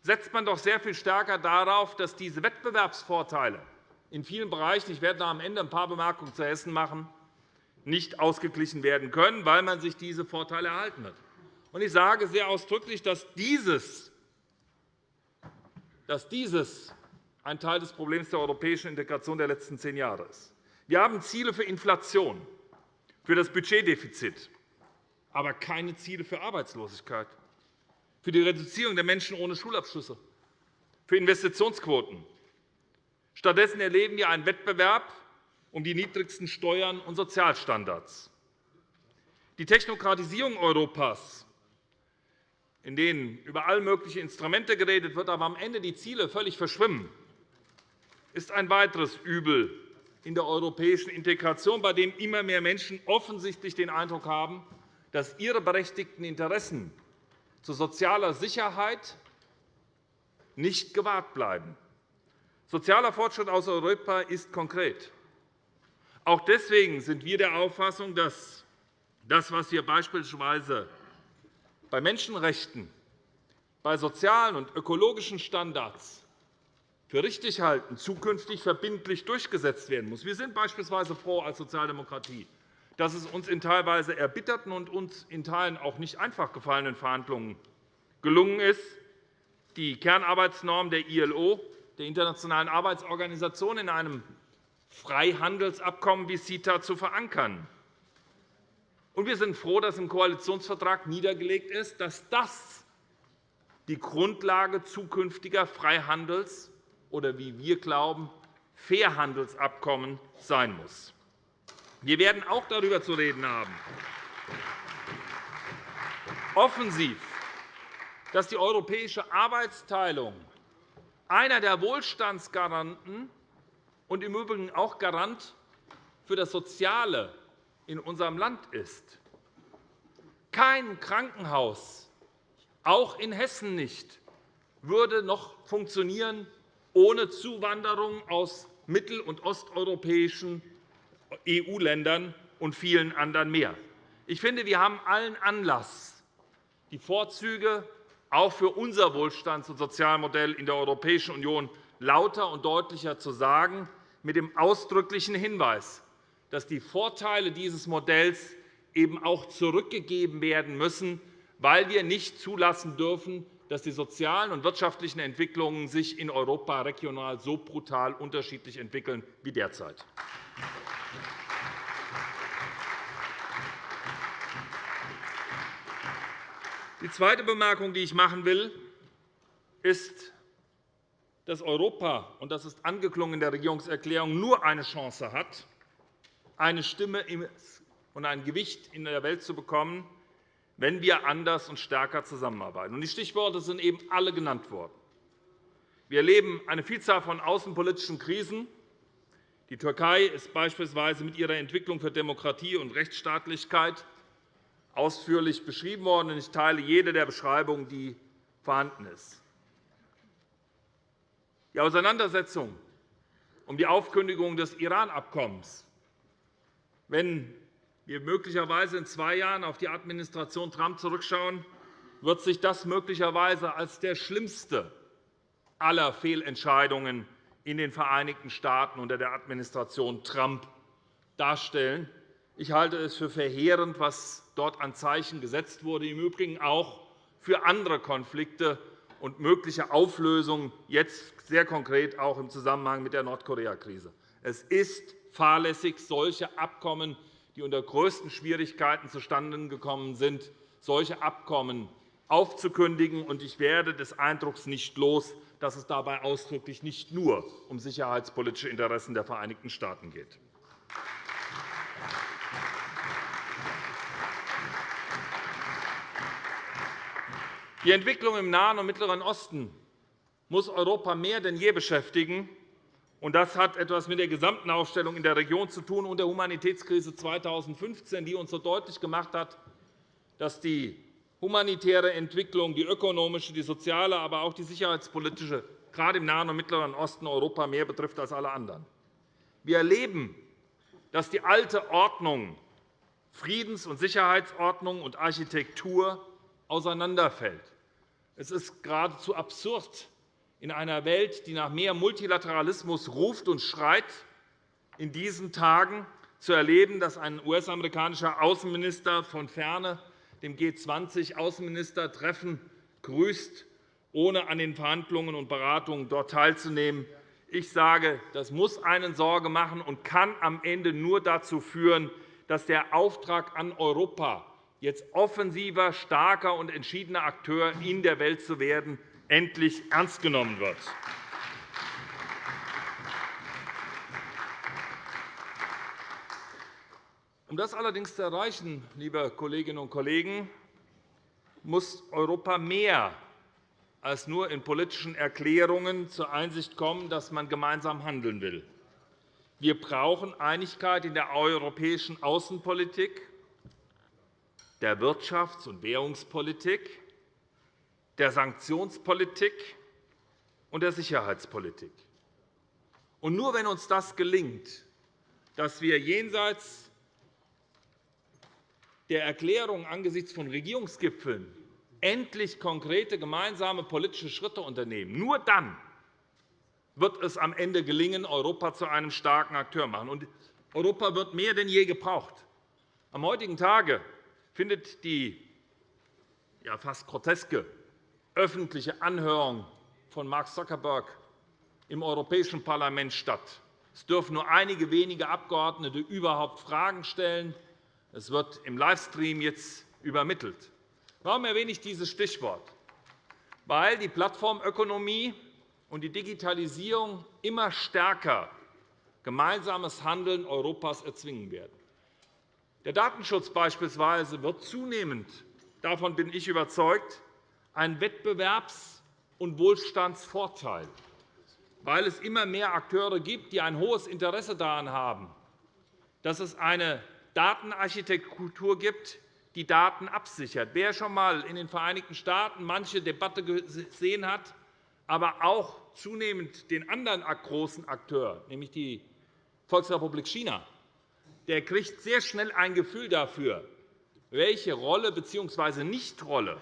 setzt man doch sehr viel stärker darauf, dass diese Wettbewerbsvorteile in vielen Bereichen – ich werde am Ende ein paar Bemerkungen zu Hessen machen – nicht ausgeglichen werden können, weil man sich diese Vorteile erhalten hat. Ich sage sehr ausdrücklich, dass dieses dass dieses ein Teil des Problems der europäischen Integration der letzten zehn Jahre ist. Wir haben Ziele für Inflation, für das Budgetdefizit, aber keine Ziele für Arbeitslosigkeit, für die Reduzierung der Menschen ohne Schulabschlüsse, für Investitionsquoten. Stattdessen erleben wir einen Wettbewerb um die niedrigsten Steuern und Sozialstandards. Die Technokratisierung Europas in denen über all mögliche Instrumente geredet wird, aber am Ende die Ziele völlig verschwimmen, ist ein weiteres Übel in der europäischen Integration, bei dem immer mehr Menschen offensichtlich den Eindruck haben, dass ihre berechtigten Interessen zu sozialer Sicherheit nicht gewahrt bleiben. Sozialer Fortschritt aus Europa ist konkret. Auch deswegen sind wir der Auffassung, dass das, was wir beispielsweise bei Menschenrechten, bei sozialen und ökologischen Standards für richtig halten, zukünftig verbindlich durchgesetzt werden muss. Wir sind beispielsweise froh als Sozialdemokratie, dass es uns in teilweise erbitterten und uns in Teilen auch nicht einfach gefallenen Verhandlungen gelungen ist, die Kernarbeitsnorm der ILO, der Internationalen Arbeitsorganisation, in einem Freihandelsabkommen wie CETA zu verankern. wir sind froh, dass im Koalitionsvertrag niedergelegt ist, dass das die Grundlage zukünftiger Freihandels- oder, wie wir glauben, Fairhandelsabkommen sein muss. Wir werden auch darüber zu reden haben, offensiv, dass die europäische Arbeitsteilung einer der Wohlstandsgaranten und im Übrigen auch Garant für das Soziale in unserem Land ist. Kein Krankenhaus, auch in Hessen nicht, würde noch funktionieren ohne Zuwanderung aus mittel- und osteuropäischen EU-Ländern und vielen anderen mehr. Ich finde, wir haben allen Anlass, die Vorzüge auch für unser Wohlstands- und Sozialmodell in der Europäischen Union lauter und deutlicher zu sagen, mit dem ausdrücklichen Hinweis, dass die Vorteile dieses Modells eben auch zurückgegeben werden müssen, weil wir nicht zulassen dürfen, dass die sozialen und wirtschaftlichen Entwicklungen sich in Europa regional so brutal unterschiedlich entwickeln wie derzeit. Die zweite Bemerkung, die ich machen will, ist, dass Europa, und das ist angeklungen in der Regierungserklärung, nur eine Chance hat, eine Stimme und ein Gewicht in der Welt zu bekommen, wenn wir anders und stärker zusammenarbeiten. Die Stichworte sind eben alle genannt worden. Wir erleben eine Vielzahl von außenpolitischen Krisen. Die Türkei ist beispielsweise mit ihrer Entwicklung für Demokratie und Rechtsstaatlichkeit ausführlich beschrieben worden. Ich teile jede der Beschreibungen, die vorhanden ist. Die Auseinandersetzung um die Aufkündigung des Iran-Abkommens, wenn wir möglicherweise in zwei Jahren auf die Administration Trump zurückschauen, wird sich das möglicherweise als der schlimmste aller Fehlentscheidungen in den Vereinigten Staaten unter der Administration Trump darstellen. Ich halte es für verheerend, was dort an Zeichen gesetzt wurde, im Übrigen auch für andere Konflikte und mögliche Auflösungen, jetzt sehr konkret auch im Zusammenhang mit der Nordkorea-Krise. Es ist fahrlässig, solche Abkommen die unter größten Schwierigkeiten zustande gekommen sind, solche Abkommen aufzukündigen. Ich werde des Eindrucks nicht los, dass es dabei ausdrücklich nicht nur um sicherheitspolitische Interessen der Vereinigten Staaten geht. Die Entwicklung im Nahen und Mittleren Osten muss Europa mehr denn je beschäftigen. Und das hat etwas mit der gesamten Aufstellung in der Region zu tun und der Humanitätskrise 2015, die uns so deutlich gemacht hat, dass die humanitäre Entwicklung, die ökonomische, die soziale, aber auch die sicherheitspolitische gerade im Nahen und Mittleren Osten Europa mehr betrifft als alle anderen. Wir erleben, dass die alte Ordnung, Friedens- und Sicherheitsordnung und Architektur auseinanderfällt. Es ist geradezu absurd, in einer Welt, die nach mehr Multilateralismus ruft und schreit, in diesen Tagen zu erleben, dass ein US-amerikanischer Außenminister von Ferne dem G20-Außenministertreffen grüßt, ohne an den Verhandlungen und Beratungen dort teilzunehmen. Ich sage, das muss einen Sorge machen und kann am Ende nur dazu führen, dass der Auftrag an Europa, jetzt offensiver, starker und entschiedener Akteur in der Welt zu werden, endlich ernst genommen wird. Um das allerdings zu erreichen, liebe Kolleginnen und Kollegen, muss Europa mehr als nur in politischen Erklärungen zur Einsicht kommen, dass man gemeinsam handeln will. Wir brauchen Einigkeit in der europäischen Außenpolitik, der Wirtschafts- und Währungspolitik, der Sanktionspolitik und der Sicherheitspolitik. Und nur wenn uns das gelingt, dass wir jenseits der Erklärung angesichts von Regierungsgipfeln endlich konkrete gemeinsame politische Schritte unternehmen, nur dann wird es am Ende gelingen, Europa zu einem starken Akteur zu machen. Und Europa wird mehr denn je gebraucht. Am heutigen Tage findet die ja, fast groteske öffentliche Anhörung von Mark Zuckerberg im Europäischen Parlament statt. Es dürfen nur einige wenige Abgeordnete überhaupt Fragen stellen. Es wird im Livestream jetzt übermittelt. Warum erwähne ich dieses Stichwort? Weil die Plattformökonomie und die Digitalisierung immer stärker gemeinsames Handeln Europas erzwingen werden. Der Datenschutz beispielsweise wird zunehmend, davon bin ich überzeugt, ein Wettbewerbs- und Wohlstandsvorteil, weil es immer mehr Akteure gibt, die ein hohes Interesse daran haben, dass es eine Datenarchitektur gibt, die Daten absichert. Wer schon einmal in den Vereinigten Staaten manche Debatte gesehen hat, aber auch zunehmend den anderen großen Akteur, nämlich die Volksrepublik China, der kriegt sehr schnell ein Gefühl dafür, welche Rolle bzw. Nichtrolle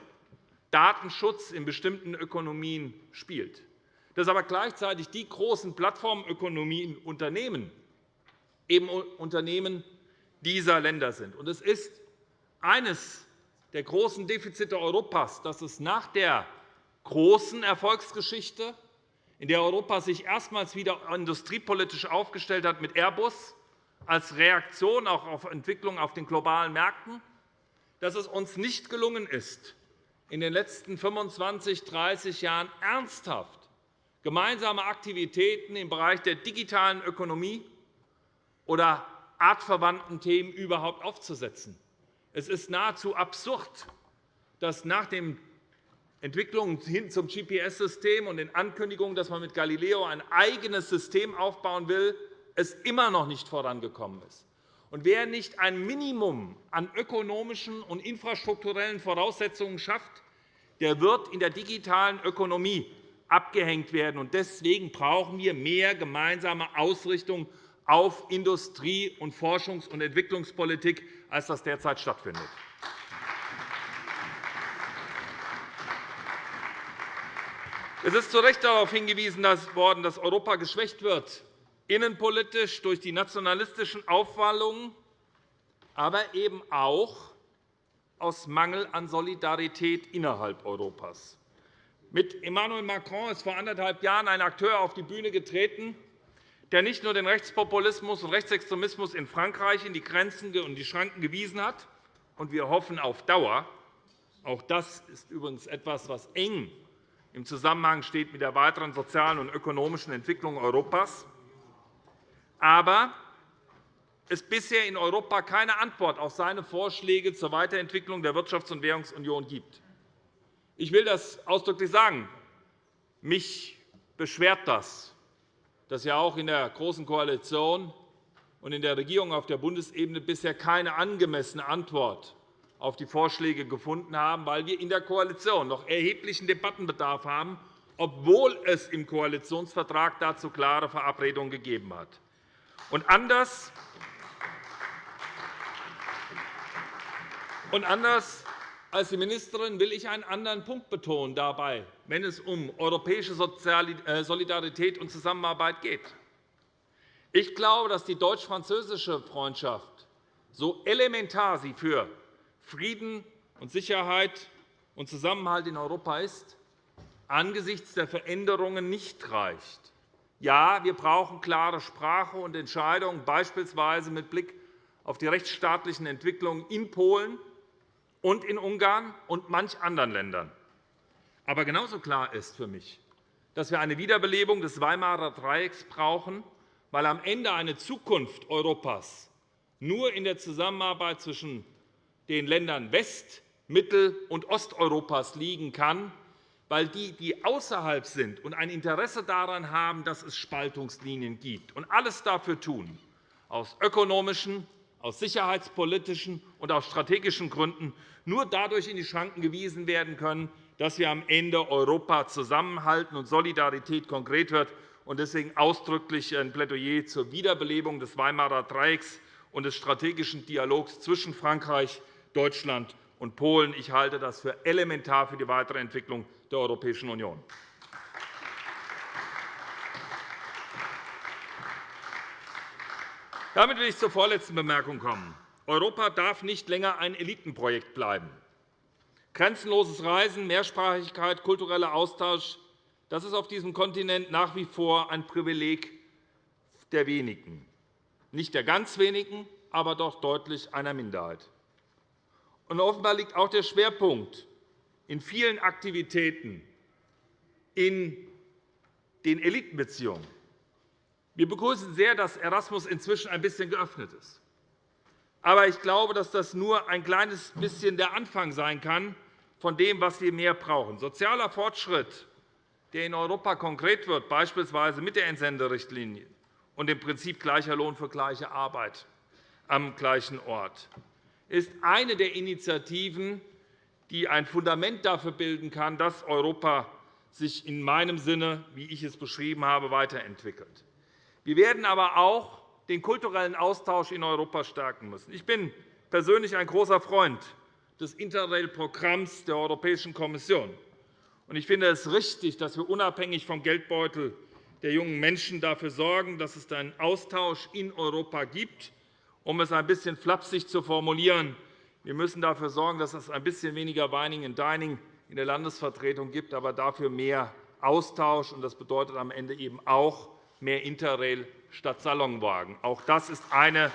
Datenschutz in bestimmten Ökonomien spielt. Dass aber gleichzeitig die großen Plattformökonomien Unternehmen eben Unternehmen dieser Länder sind. Es ist eines der großen Defizite Europas, dass es nach der großen Erfolgsgeschichte, in der Europa sich erstmals wieder industriepolitisch aufgestellt hat mit Airbus als Reaktion auch auf Entwicklungen auf den globalen Märkten, dass es uns nicht gelungen ist, in den letzten 25, 30 Jahren ernsthaft gemeinsame Aktivitäten im Bereich der digitalen Ökonomie oder artverwandten Themen überhaupt aufzusetzen. Es ist nahezu absurd, dass nach den Entwicklungen hin zum GPS-System und den Ankündigungen, dass man mit Galileo ein eigenes System aufbauen will, es immer noch nicht vorangekommen ist. Und wer nicht ein Minimum an ökonomischen und infrastrukturellen Voraussetzungen schafft, der wird in der digitalen Ökonomie abgehängt werden. Deswegen brauchen wir mehr gemeinsame Ausrichtung auf Industrie-, und Forschungs- und Entwicklungspolitik, als das derzeit stattfindet. Es ist zu Recht darauf hingewiesen worden, dass Europa geschwächt wird, innenpolitisch durch die nationalistischen Aufwallungen, aber eben auch aus Mangel an Solidarität innerhalb Europas. Mit Emmanuel Macron ist vor anderthalb Jahren ein Akteur auf die Bühne getreten, der nicht nur den Rechtspopulismus und Rechtsextremismus in Frankreich in die Grenzen und die Schranken gewiesen hat, und wir hoffen auf Dauer, auch das ist übrigens etwas, was eng im Zusammenhang steht mit der weiteren sozialen und ökonomischen Entwicklung Europas. Aber es bisher in Europa keine Antwort auf seine Vorschläge zur Weiterentwicklung der Wirtschafts- und Währungsunion gibt. Ich will das ausdrücklich sagen. Mich beschwert das, dass wir auch in der Großen Koalition und in der Regierung auf der Bundesebene bisher keine angemessene Antwort auf die Vorschläge gefunden haben, weil wir in der Koalition noch erheblichen Debattenbedarf haben, obwohl es im Koalitionsvertrag dazu klare Verabredungen gegeben hat. Und anders, und anders als die Ministerin will ich einen anderen Punkt betonen dabei, wenn es um europäische äh, Solidarität und Zusammenarbeit geht. Ich glaube, dass die deutsch-französische Freundschaft, so elementar sie für Frieden und Sicherheit und Zusammenhalt in Europa ist, angesichts der Veränderungen nicht reicht. Ja, wir brauchen klare Sprache und Entscheidungen, beispielsweise mit Blick auf die rechtsstaatlichen Entwicklungen in Polen und in Ungarn und manch anderen Ländern. Aber genauso klar ist für mich, dass wir eine Wiederbelebung des Weimarer Dreiecks brauchen, weil am Ende eine Zukunft Europas nur in der Zusammenarbeit zwischen den Ländern West Mittel- und Osteuropas liegen kann, weil die, die außerhalb sind und ein Interesse daran haben, dass es Spaltungslinien gibt, und alles dafür tun, aus ökonomischen, aus sicherheitspolitischen und aus strategischen Gründen nur dadurch in die Schranken gewiesen werden können, dass wir am Ende Europa zusammenhalten und Solidarität konkret wird. Deswegen ausdrücklich ein Plädoyer zur Wiederbelebung des Weimarer Dreiecks und des strategischen Dialogs zwischen Frankreich, Deutschland und Polen. Ich halte das für elementar für die weitere Entwicklung der Europäischen Union. Damit will ich zur vorletzten Bemerkung kommen. Europa darf nicht länger ein Elitenprojekt bleiben. Grenzenloses Reisen, Mehrsprachigkeit, kultureller Austausch das ist auf diesem Kontinent nach wie vor ein Privileg der wenigen. Nicht der ganz wenigen, aber doch deutlich einer Minderheit. Und offenbar liegt auch der Schwerpunkt in vielen Aktivitäten in den Elitenbeziehungen. Wir begrüßen sehr, dass Erasmus inzwischen ein bisschen geöffnet ist. Aber ich glaube, dass das nur ein kleines bisschen der Anfang sein kann von dem, was wir mehr brauchen. Sozialer Fortschritt, der in Europa konkret wird, beispielsweise mit der Entsenderichtlinie und dem Prinzip gleicher Lohn für gleiche Arbeit am gleichen Ort, ist eine der Initiativen, die ein Fundament dafür bilden kann, dass Europa sich in meinem Sinne, wie ich es beschrieben habe, weiterentwickelt. Wir werden aber auch den kulturellen Austausch in Europa stärken müssen. Ich bin persönlich ein großer Freund des Interrail-Programms der Europäischen Kommission. Ich finde es richtig, dass wir unabhängig vom Geldbeutel der jungen Menschen dafür sorgen, dass es einen Austausch in Europa gibt. Um es ein bisschen flapsig zu formulieren, wir müssen dafür sorgen, dass es ein bisschen weniger Wining and Dining in der Landesvertretung gibt, aber dafür mehr Austausch. Das bedeutet am Ende eben auch mehr Interrail statt Salonwagen. Auch das ist eine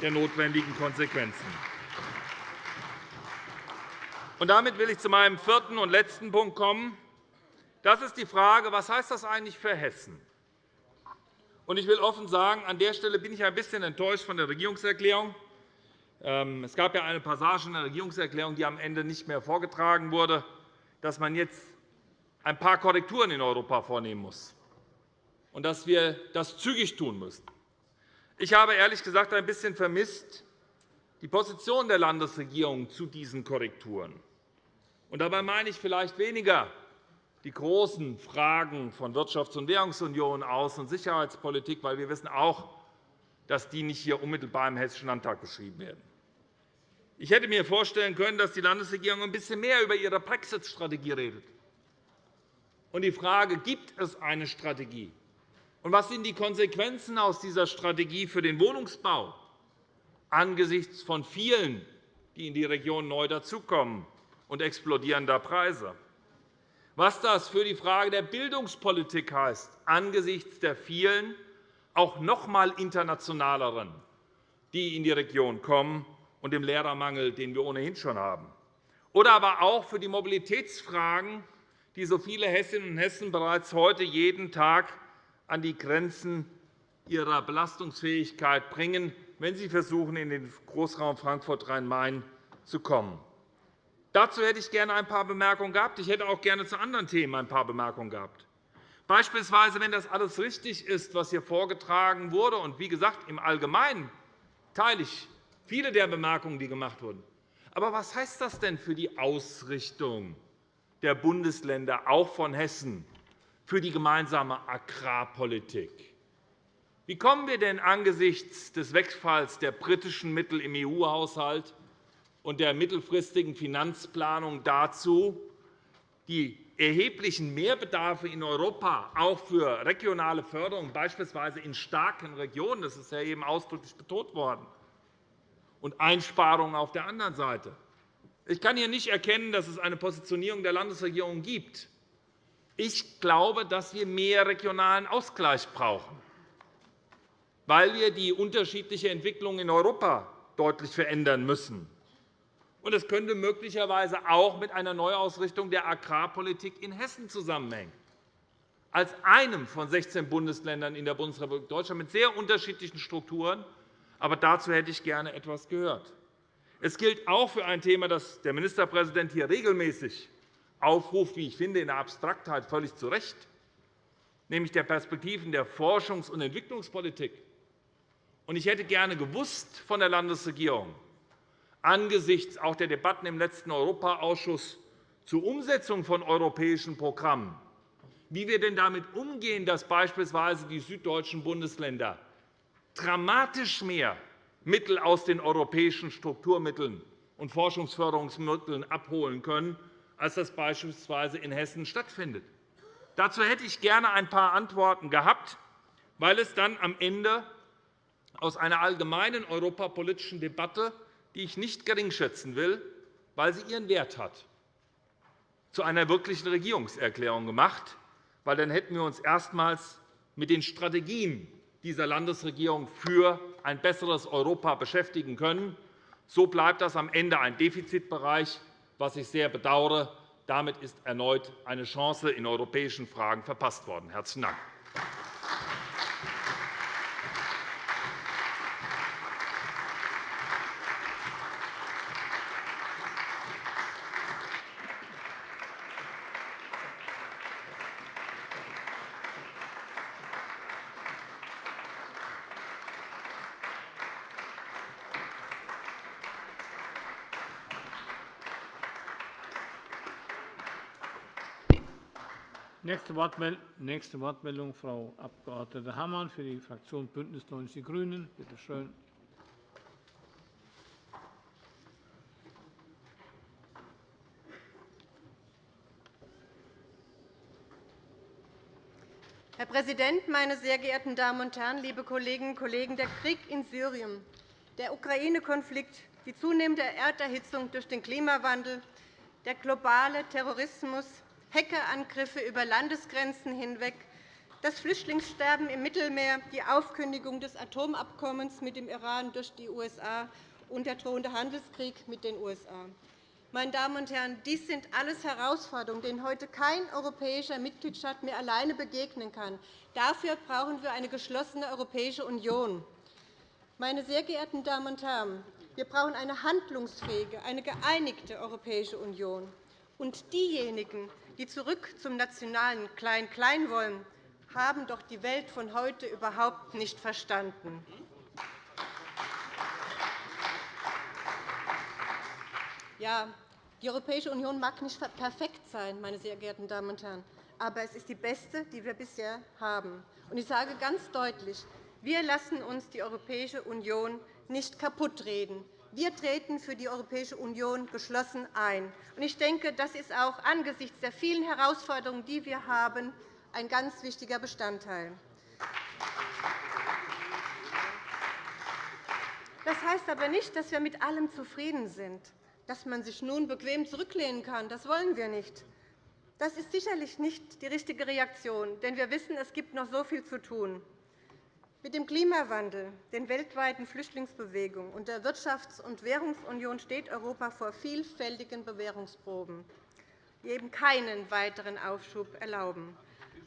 der notwendigen Konsequenzen. damit will ich zu meinem vierten und letzten Punkt kommen. Das ist die Frage, was heißt das eigentlich für Hessen? Ich will offen sagen, an der Stelle bin ich ein bisschen enttäuscht von der Regierungserklärung. Ähm, es gab ja eine Passage in der Regierungserklärung, die am Ende nicht mehr vorgetragen wurde, dass man jetzt ein paar Korrekturen in Europa vornehmen muss und dass wir das zügig tun müssen. Ich habe ehrlich gesagt ein bisschen vermisst die Position der Landesregierung zu diesen Korrekturen. Und dabei meine ich vielleicht weniger die großen Fragen von Wirtschafts- und Währungsunion, Außen- und Sicherheitspolitik, weil wir wissen auch, dass die nicht hier unmittelbar im Hessischen Landtag beschrieben werden. Ich hätte mir vorstellen können, dass die Landesregierung ein bisschen mehr über ihre Brexit-Strategie redet. Und die Frage, gibt es eine Strategie? Und was sind die Konsequenzen aus dieser Strategie für den Wohnungsbau angesichts von vielen, die in die Region neu dazukommen und explodierender Preise? Was das für die Frage der Bildungspolitik heißt, angesichts der vielen, auch noch einmal internationaleren, die in die Region kommen, und dem Lehrermangel, den wir ohnehin schon haben. Oder aber auch für die Mobilitätsfragen, die so viele Hessinnen und Hessen bereits heute jeden Tag an die Grenzen ihrer Belastungsfähigkeit bringen, wenn sie versuchen, in den Großraum Frankfurt-Rhein-Main zu kommen. Dazu hätte ich gerne ein paar Bemerkungen gehabt. Ich hätte auch gerne zu anderen Themen ein paar Bemerkungen gehabt. Beispielsweise, wenn das alles richtig ist, was hier vorgetragen wurde. Und wie gesagt, im Allgemeinen teile ich viele der Bemerkungen, die gemacht wurden. Aber was heißt das denn für die Ausrichtung der Bundesländer, auch von Hessen, für die gemeinsame Agrarpolitik? Wie kommen wir denn angesichts des Wegfalls der britischen Mittel im EU-Haushalt und der mittelfristigen Finanzplanung dazu, die erheblichen Mehrbedarfe in Europa auch für regionale Förderung, beispielsweise in starken Regionen, das ist ja eben ausdrücklich betont worden, und Einsparungen auf der anderen Seite. Ich kann hier nicht erkennen, dass es eine Positionierung der Landesregierung gibt. Ich glaube, dass wir mehr regionalen Ausgleich brauchen, weil wir die unterschiedliche Entwicklung in Europa deutlich verändern müssen. Es könnte möglicherweise auch mit einer Neuausrichtung der Agrarpolitik in Hessen zusammenhängen, als einem von 16 Bundesländern in der Bundesrepublik Deutschland mit sehr unterschiedlichen Strukturen. Aber dazu hätte ich gerne etwas gehört. Es gilt auch für ein Thema, das der Ministerpräsident hier regelmäßig aufruft, wie ich finde, in der Abstraktheit völlig zu Recht, nämlich der Perspektiven der Forschungs- und Entwicklungspolitik. Ich hätte gerne gewusst von der Landesregierung, angesichts auch der Debatten im letzten Europaausschuss zur Umsetzung von europäischen Programmen, wie wir denn damit umgehen, dass beispielsweise die süddeutschen Bundesländer dramatisch mehr Mittel aus den europäischen Strukturmitteln und Forschungsförderungsmitteln abholen können, als das beispielsweise in Hessen stattfindet. Dazu hätte ich gerne ein paar Antworten gehabt, weil es dann am Ende aus einer allgemeinen europapolitischen Debatte, die ich nicht geringschätzen will, weil sie ihren Wert hat, zu einer wirklichen Regierungserklärung gemacht, weil dann hätten wir uns erstmals mit den Strategien dieser Landesregierung für ein besseres Europa beschäftigen können. So bleibt das am Ende ein Defizitbereich, was ich sehr bedauere. Damit ist erneut eine Chance in europäischen Fragen verpasst worden. – Herzlichen Dank. Nächste Wortmeldung, Frau Abg. Hammann für die Fraktion BÜNDNIS 90 die GRÜNEN. Bitte schön. Herr Präsident, meine sehr geehrten Damen und Herren, liebe Kolleginnen und Kollegen! Der Krieg in Syrien, der Ukraine-Konflikt, die zunehmende Erderhitzung durch den Klimawandel, der globale Terrorismus, Hackerangriffe über Landesgrenzen hinweg, das Flüchtlingssterben im Mittelmeer, die Aufkündigung des Atomabkommens mit dem Iran durch die USA und der drohende Handelskrieg mit den USA. Meine Damen und Herren, dies sind alles Herausforderungen, denen heute kein europäischer Mitgliedstaat mehr alleine begegnen kann. Dafür brauchen wir eine geschlossene Europäische Union. Meine sehr geehrten Damen und Herren, wir brauchen eine handlungsfähige, eine geeinigte Europäische Union. Und diejenigen, die zurück zum nationalen Klein-Klein wollen, haben doch die Welt von heute überhaupt nicht verstanden. Ja, die Europäische Union mag nicht perfekt sein, meine sehr geehrten Damen und Herren, aber es ist die beste, die wir bisher haben. Ich sage ganz deutlich, wir lassen uns die Europäische Union nicht kaputtreden. Wir treten für die Europäische Union geschlossen ein. Ich denke, das ist auch angesichts der vielen Herausforderungen, die wir haben, ein ganz wichtiger Bestandteil. Das heißt aber nicht, dass wir mit allem zufrieden sind, dass man sich nun bequem zurücklehnen kann. Das wollen wir nicht. Das ist sicherlich nicht die richtige Reaktion, denn wir wissen, es gibt noch so viel zu tun. Mit dem Klimawandel, den weltweiten Flüchtlingsbewegungen und der Wirtschafts- und Währungsunion steht Europa vor vielfältigen Bewährungsproben, die eben keinen weiteren Aufschub erlauben.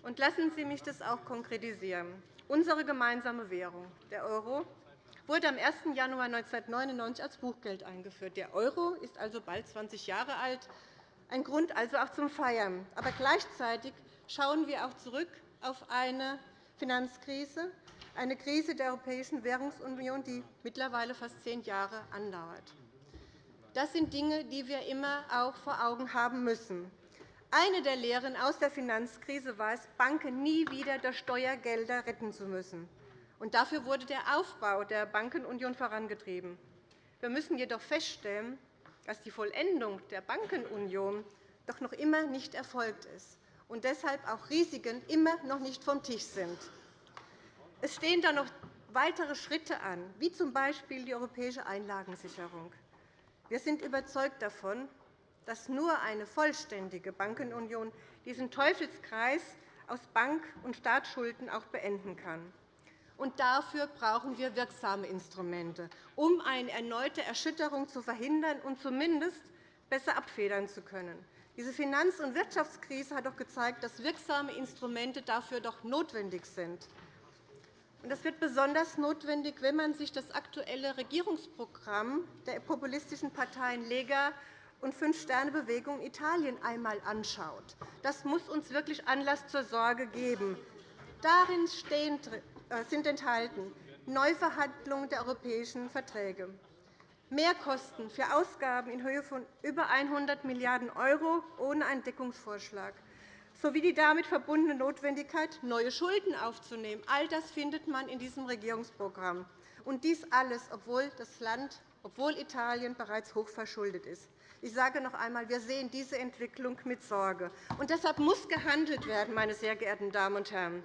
Und lassen Sie mich das auch konkretisieren. Unsere gemeinsame Währung, der Euro, wurde am 1. Januar 1999 als Buchgeld eingeführt. Der Euro ist also bald 20 Jahre alt, ein Grund also auch zum Feiern. Aber gleichzeitig schauen wir auch zurück auf eine Finanzkrise, eine Krise der Europäischen Währungsunion, die mittlerweile fast zehn Jahre andauert. Das sind Dinge, die wir immer auch vor Augen haben müssen. Eine der Lehren aus der Finanzkrise war es, Banken nie wieder durch Steuergelder retten zu müssen. Und dafür wurde der Aufbau der Bankenunion vorangetrieben. Wir müssen jedoch feststellen, dass die Vollendung der Bankenunion doch noch immer nicht erfolgt ist und deshalb auch Risiken immer noch nicht vom Tisch sind. Es stehen da noch weitere Schritte an, wie z. B. die europäische Einlagensicherung. Wir sind überzeugt davon, dass nur eine vollständige Bankenunion diesen Teufelskreis aus Bank- und Staatsschulden auch beenden kann. Und dafür brauchen wir wirksame Instrumente, um eine erneute Erschütterung zu verhindern und zumindest besser abfedern zu können. Diese Finanz- und Wirtschaftskrise hat doch gezeigt, dass wirksame Instrumente dafür doch notwendig sind. Das wird besonders notwendig, wenn man sich das aktuelle Regierungsprogramm der populistischen Parteien Lega und Fünf-Sterne-Bewegung Italien einmal anschaut. Das muss uns wirklich Anlass zur Sorge geben. Darin äh, sind enthalten Neuverhandlungen der europäischen Verträge, Mehrkosten für Ausgaben in Höhe von über 100 Milliarden € ohne einen Deckungsvorschlag, sowie die damit verbundene Notwendigkeit, neue Schulden aufzunehmen. All das findet man in diesem Regierungsprogramm. Und dies alles, obwohl das Land, obwohl Italien bereits hochverschuldet ist. Ich sage noch einmal, wir sehen diese Entwicklung mit Sorge. Und deshalb muss gehandelt werden, meine sehr geehrten Damen und Herren.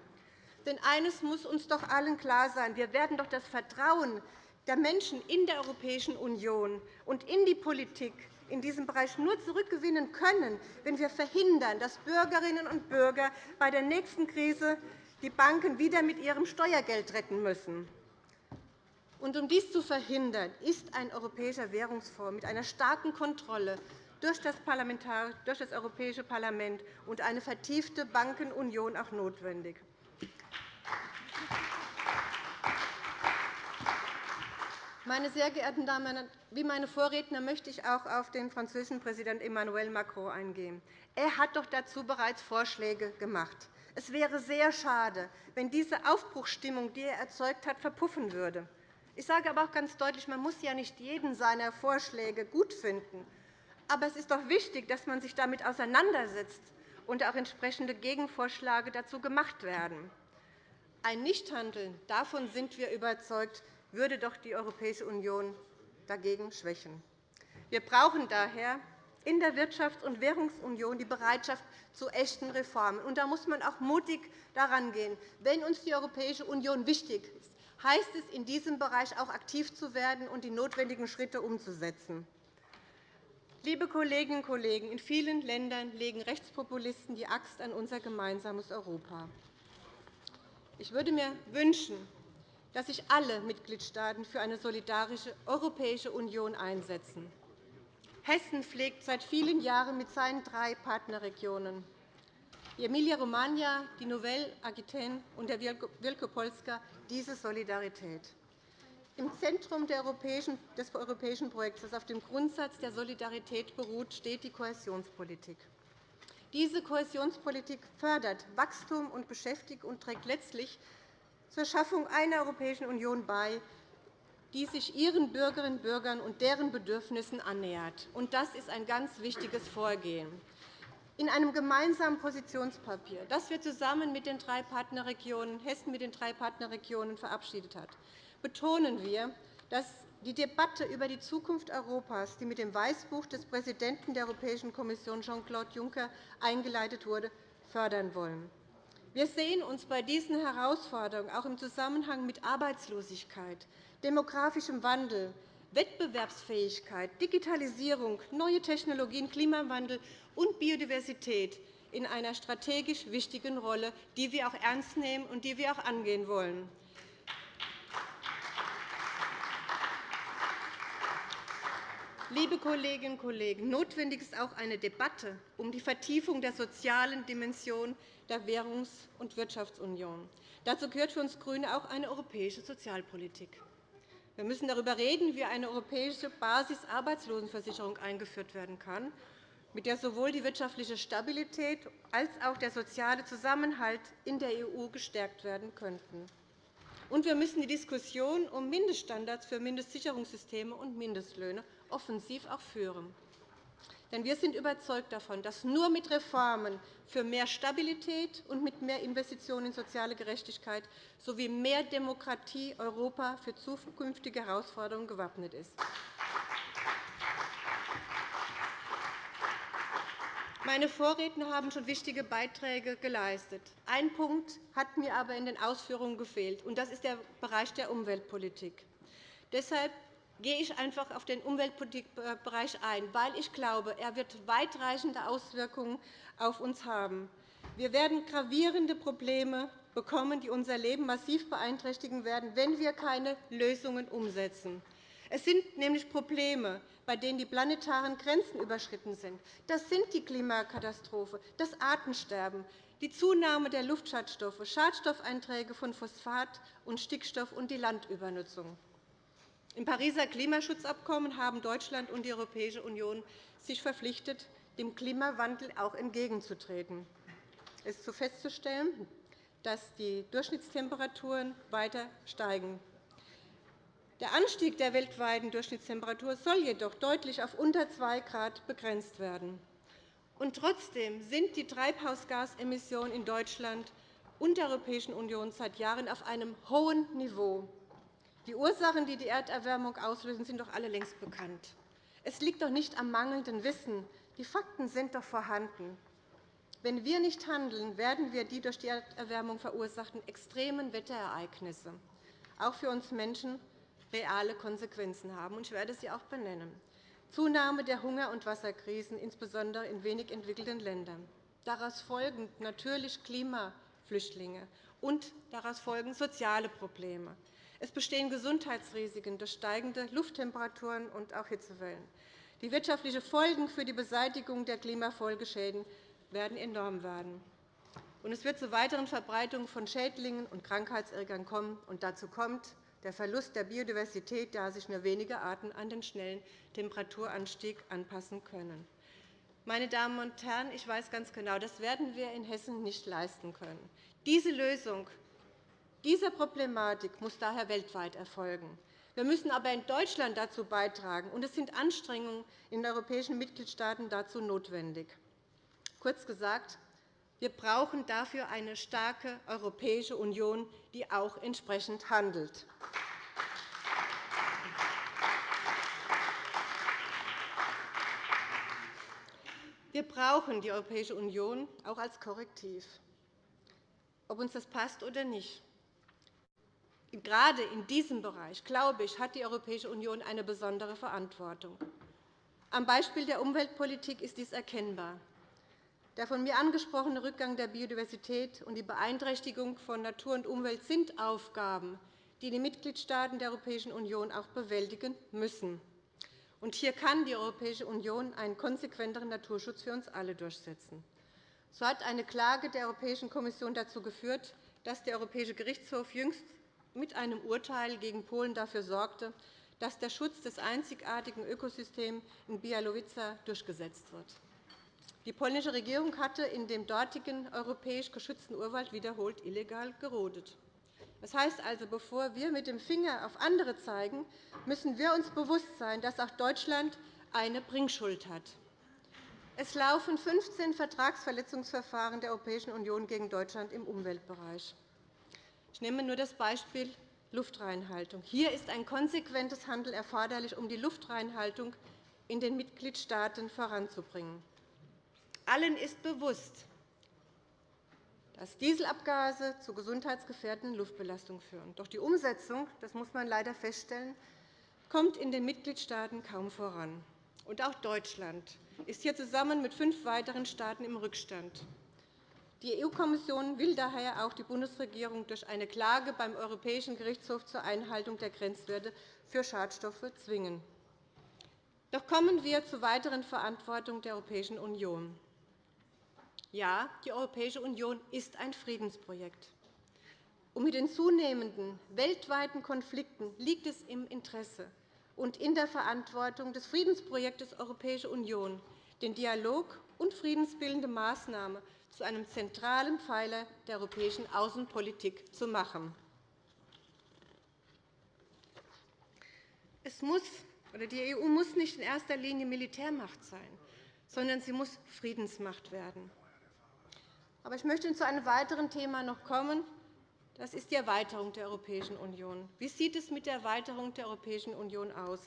Denn eines muss uns doch allen klar sein. Wir werden doch das Vertrauen der Menschen in der Europäischen Union und in die Politik in diesem Bereich nur zurückgewinnen können, wenn wir verhindern, dass Bürgerinnen und Bürger bei der nächsten Krise die Banken wieder mit ihrem Steuergeld retten müssen. Um dies zu verhindern, ist ein europäischer Währungsfonds mit einer starken Kontrolle durch das, durch das Europäische Parlament und eine vertiefte Bankenunion auch notwendig. Meine sehr geehrten Damen und Herren, wie meine Vorredner möchte ich auch auf den französischen Präsidenten Emmanuel Macron eingehen. Er hat doch dazu bereits Vorschläge gemacht. Es wäre sehr schade, wenn diese Aufbruchsstimmung, die er erzeugt hat, verpuffen würde. Ich sage aber auch ganz deutlich, man muss ja nicht jeden seiner Vorschläge gut finden. Aber es ist doch wichtig, dass man sich damit auseinandersetzt und auch entsprechende Gegenvorschläge dazu gemacht werden. Ein Nichthandeln, davon sind wir überzeugt, würde doch die Europäische Union dagegen schwächen. Wir brauchen daher in der Wirtschafts- und Währungsunion die Bereitschaft zu echten Reformen. Und da muss man auch mutig daran gehen. Wenn uns die Europäische Union wichtig ist, heißt es, in diesem Bereich auch aktiv zu werden und die notwendigen Schritte umzusetzen. Liebe Kolleginnen und Kollegen, in vielen Ländern legen Rechtspopulisten die Axt an unser gemeinsames Europa. Ich würde mir wünschen, dass sich alle Mitgliedstaaten für eine solidarische Europäische Union einsetzen. Hessen pflegt seit vielen Jahren mit seinen drei Partnerregionen die Emilia-Romagna, die Nouvelle-Aquitaine und der Wielkopolska diese Solidarität. Im Zentrum des europäischen Projekts, das auf dem Grundsatz der Solidarität beruht, steht die Kohäsionspolitik. Diese Kohäsionspolitik fördert Wachstum und Beschäftigung und trägt letztlich zur Schaffung einer Europäischen Union bei, die sich ihren Bürgerinnen und Bürgern und deren Bedürfnissen annähert. Das ist ein ganz wichtiges Vorgehen. In einem gemeinsamen Positionspapier, das wir zusammen mit den drei Partnerregionen, Hessen mit den drei Partnerregionen verabschiedet hat, betonen wir, dass die Debatte über die Zukunft Europas, die mit dem Weißbuch des Präsidenten der Europäischen Kommission Jean-Claude Juncker eingeleitet wurde, fördern wollen. Wir sehen uns bei diesen Herausforderungen auch im Zusammenhang mit Arbeitslosigkeit, demografischem Wandel, Wettbewerbsfähigkeit, Digitalisierung, neue Technologien, Klimawandel und Biodiversität in einer strategisch wichtigen Rolle, die wir auch ernst nehmen und die wir auch angehen wollen. Liebe Kolleginnen und Kollegen, notwendig ist auch eine Debatte um die Vertiefung der sozialen Dimension der Währungs- und Wirtschaftsunion. Dazu gehört für uns GRÜNE auch eine europäische Sozialpolitik. Wir müssen darüber reden, wie eine europäische Basisarbeitslosenversicherung eingeführt werden kann, mit der sowohl die wirtschaftliche Stabilität als auch der soziale Zusammenhalt in der EU gestärkt werden könnten. Und wir müssen die Diskussion um Mindeststandards für Mindestsicherungssysteme und Mindestlöhne offensiv auch führen. Denn wir sind überzeugt davon, dass nur mit Reformen für mehr Stabilität und mit mehr Investitionen in soziale Gerechtigkeit sowie mehr Demokratie Europa für zukünftige Herausforderungen gewappnet ist. Meine Vorredner haben schon wichtige Beiträge geleistet. Ein Punkt hat mir aber in den Ausführungen gefehlt, und das ist der Bereich der Umweltpolitik. Deshalb gehe ich einfach auf den Umweltpolitikbereich ein, weil ich glaube, er wird weitreichende Auswirkungen auf uns haben. Wir werden gravierende Probleme bekommen, die unser Leben massiv beeinträchtigen werden, wenn wir keine Lösungen umsetzen. Es sind nämlich Probleme, bei denen die planetaren Grenzen überschritten sind. Das sind die Klimakatastrophe, das Artensterben, die Zunahme der Luftschadstoffe, Schadstoffeinträge von Phosphat und Stickstoff und die Landübernutzung. Im Pariser Klimaschutzabkommen haben Deutschland und die Europäische Union sich verpflichtet, dem Klimawandel auch entgegenzutreten. Es ist festzustellen, dass die Durchschnittstemperaturen weiter steigen. Der Anstieg der weltweiten Durchschnittstemperatur soll jedoch deutlich auf unter 2 Grad begrenzt werden. Und trotzdem sind die Treibhausgasemissionen in Deutschland und der Europäischen Union seit Jahren auf einem hohen Niveau. Die Ursachen, die die Erderwärmung auslösen, sind doch alle längst bekannt. Es liegt doch nicht am mangelnden Wissen. Die Fakten sind doch vorhanden. Wenn wir nicht handeln, werden wir die durch die Erderwärmung verursachten extremen Wetterereignisse auch für uns Menschen reale Konsequenzen haben. Ich werde sie auch benennen. Zunahme der Hunger- und Wasserkrisen, insbesondere in wenig entwickelten Ländern. Daraus folgen natürlich Klimaflüchtlinge und daraus folgen soziale Probleme. Es bestehen Gesundheitsrisiken durch steigende Lufttemperaturen und auch Hitzewellen. Die wirtschaftlichen Folgen für die Beseitigung der Klimafolgeschäden werden enorm werden. Es wird zu weiteren Verbreitungen von Schädlingen und Krankheitserregern kommen. Und dazu kommt, der Verlust der Biodiversität, da sich nur wenige Arten an den schnellen Temperaturanstieg anpassen können. Meine Damen und Herren, ich weiß ganz genau, das werden wir in Hessen nicht leisten können. Diese Lösung dieser Problematik muss daher weltweit erfolgen. Wir müssen aber in Deutschland dazu beitragen, und es sind Anstrengungen in den europäischen Mitgliedstaaten dazu notwendig. Kurz gesagt, wir brauchen dafür eine starke Europäische Union, die auch entsprechend handelt. Wir brauchen die Europäische Union auch als Korrektiv, ob uns das passt oder nicht. Gerade in diesem Bereich, glaube ich, hat die Europäische Union eine besondere Verantwortung. Am Beispiel der Umweltpolitik ist dies erkennbar. Der von mir angesprochene Rückgang der Biodiversität und die Beeinträchtigung von Natur und Umwelt sind Aufgaben, die die Mitgliedstaaten der Europäischen Union auch bewältigen müssen. Und hier kann die Europäische Union einen konsequenteren Naturschutz für uns alle durchsetzen. So hat eine Klage der Europäischen Kommission dazu geführt, dass der Europäische Gerichtshof jüngst mit einem Urteil gegen Polen dafür sorgte, dass der Schutz des einzigartigen Ökosystems in Bialowice durchgesetzt wird. Die polnische Regierung hatte in dem dortigen europäisch geschützten Urwald wiederholt illegal gerodet. Das heißt also, bevor wir mit dem Finger auf andere zeigen, müssen wir uns bewusst sein, dass auch Deutschland eine Bringschuld hat. Es laufen 15 Vertragsverletzungsverfahren der Europäischen Union gegen Deutschland im Umweltbereich. Ich nehme nur das Beispiel Luftreinhaltung. Hier ist ein konsequentes Handeln erforderlich, um die Luftreinhaltung in den Mitgliedstaaten voranzubringen. Allen ist bewusst, dass Dieselabgase zu gesundheitsgefährdenden Luftbelastungen führen. Doch die Umsetzung, das muss man leider feststellen, kommt in den Mitgliedstaaten kaum voran. Auch Deutschland ist hier zusammen mit fünf weiteren Staaten im Rückstand. Die EU-Kommission will daher auch die Bundesregierung durch eine Klage beim Europäischen Gerichtshof zur Einhaltung der Grenzwerte für Schadstoffe zwingen. Doch kommen wir zur weiteren Verantwortung der Europäischen Union. Ja, die Europäische Union ist ein Friedensprojekt. Und mit den zunehmenden weltweiten Konflikten liegt es im Interesse und in der Verantwortung des Friedensprojektes Europäische Union, den Dialog und friedensbildende Maßnahmen zu einem zentralen Pfeiler der europäischen Außenpolitik zu machen. Es muss, oder die EU muss nicht in erster Linie Militärmacht sein, sondern sie muss Friedensmacht werden. Aber ich möchte zu einem weiteren Thema noch kommen. Das ist die Erweiterung der Europäischen Union. Wie sieht es mit der Erweiterung der Europäischen Union aus?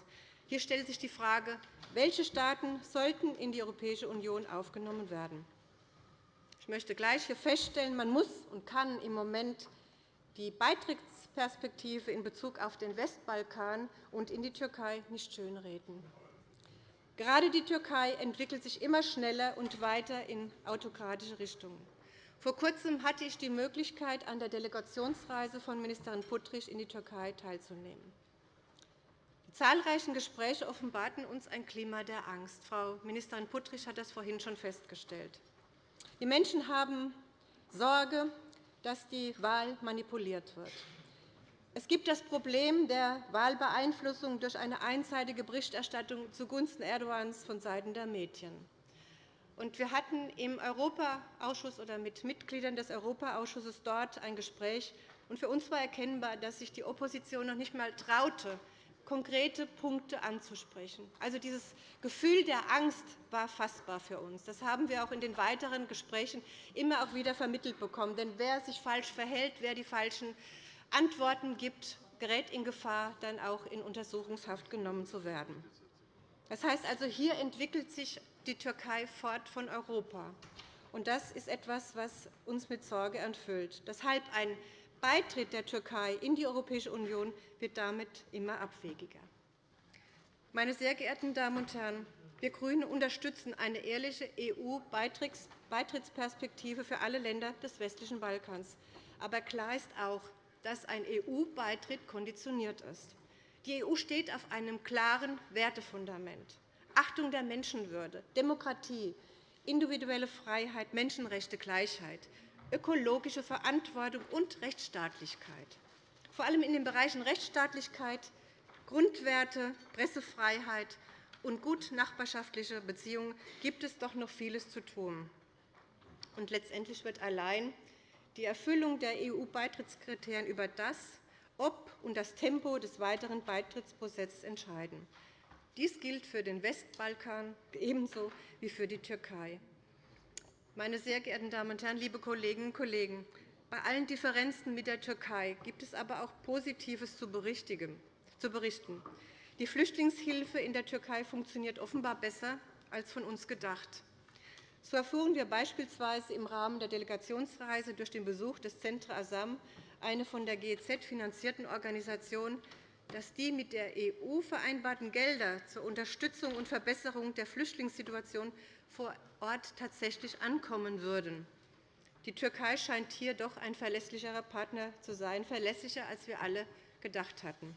Hier stellt sich die Frage, welche Staaten sollten in die Europäische Union aufgenommen werden. Ich möchte gleich hier feststellen, man muss und kann im Moment die Beitrittsperspektive in Bezug auf den Westbalkan und in die Türkei nicht schönreden. Gerade die Türkei entwickelt sich immer schneller und weiter in autokratische Richtungen. Vor Kurzem hatte ich die Möglichkeit, an der Delegationsreise von Ministerin Puttrich in die Türkei teilzunehmen. Die zahlreichen Gespräche offenbarten uns ein Klima der Angst. Frau Ministerin Puttrich hat das vorhin schon festgestellt. Die Menschen haben Sorge, dass die Wahl manipuliert wird. Es gibt das Problem der Wahlbeeinflussung durch eine einseitige Berichterstattung zugunsten Erdogans vonseiten der Medien. Wir hatten im Europaausschuss oder mit Mitgliedern des Europaausschusses dort ein Gespräch. Für uns war erkennbar, dass sich die Opposition noch nicht einmal traute, konkrete Punkte anzusprechen. Also dieses Gefühl der Angst war fassbar für uns. Das haben wir auch in den weiteren Gesprächen immer auch wieder vermittelt bekommen. Denn wer sich falsch verhält, wer die falschen Antworten gibt, gerät in Gefahr, dann auch in Untersuchungshaft genommen zu werden. Das heißt also, hier entwickelt sich die Türkei fort von Europa. Und das ist etwas, was uns mit Sorge erfüllt. Deshalb ein Beitritt der Türkei in die Europäische Union wird damit immer abwegiger. Meine sehr geehrten Damen und Herren, wir GRÜNE unterstützen eine ehrliche EU-Beitrittsperspektive für alle Länder des westlichen Balkans. Aber klar ist auch, dass ein EU-Beitritt konditioniert ist. Die EU steht auf einem klaren Wertefundament. Achtung der Menschenwürde, Demokratie, individuelle Freiheit, Menschenrechte, Gleichheit, ökologische Verantwortung und Rechtsstaatlichkeit. Vor allem in den Bereichen Rechtsstaatlichkeit, Grundwerte, Pressefreiheit und gut nachbarschaftliche Beziehungen gibt es doch noch vieles zu tun. Und letztendlich wird allein die Erfüllung der EU-Beitrittskriterien über das, ob und das Tempo des weiteren Beitrittsprozesses entscheiden. Dies gilt für den Westbalkan ebenso wie für die Türkei. Meine sehr geehrten Damen und Herren, liebe Kolleginnen und Kollegen! Bei allen Differenzen mit der Türkei gibt es aber auch Positives zu berichten. Die Flüchtlingshilfe in der Türkei funktioniert offenbar besser als von uns gedacht. So erfuhren wir beispielsweise im Rahmen der Delegationsreise durch den Besuch des Centre Asam, eine von der GEZ finanzierten Organisation, dass die mit der EU vereinbarten Gelder zur Unterstützung und Verbesserung der Flüchtlingssituation vor Ort tatsächlich ankommen würden. Die Türkei scheint hier doch ein verlässlicherer Partner zu sein, verlässlicher, als wir alle gedacht hatten.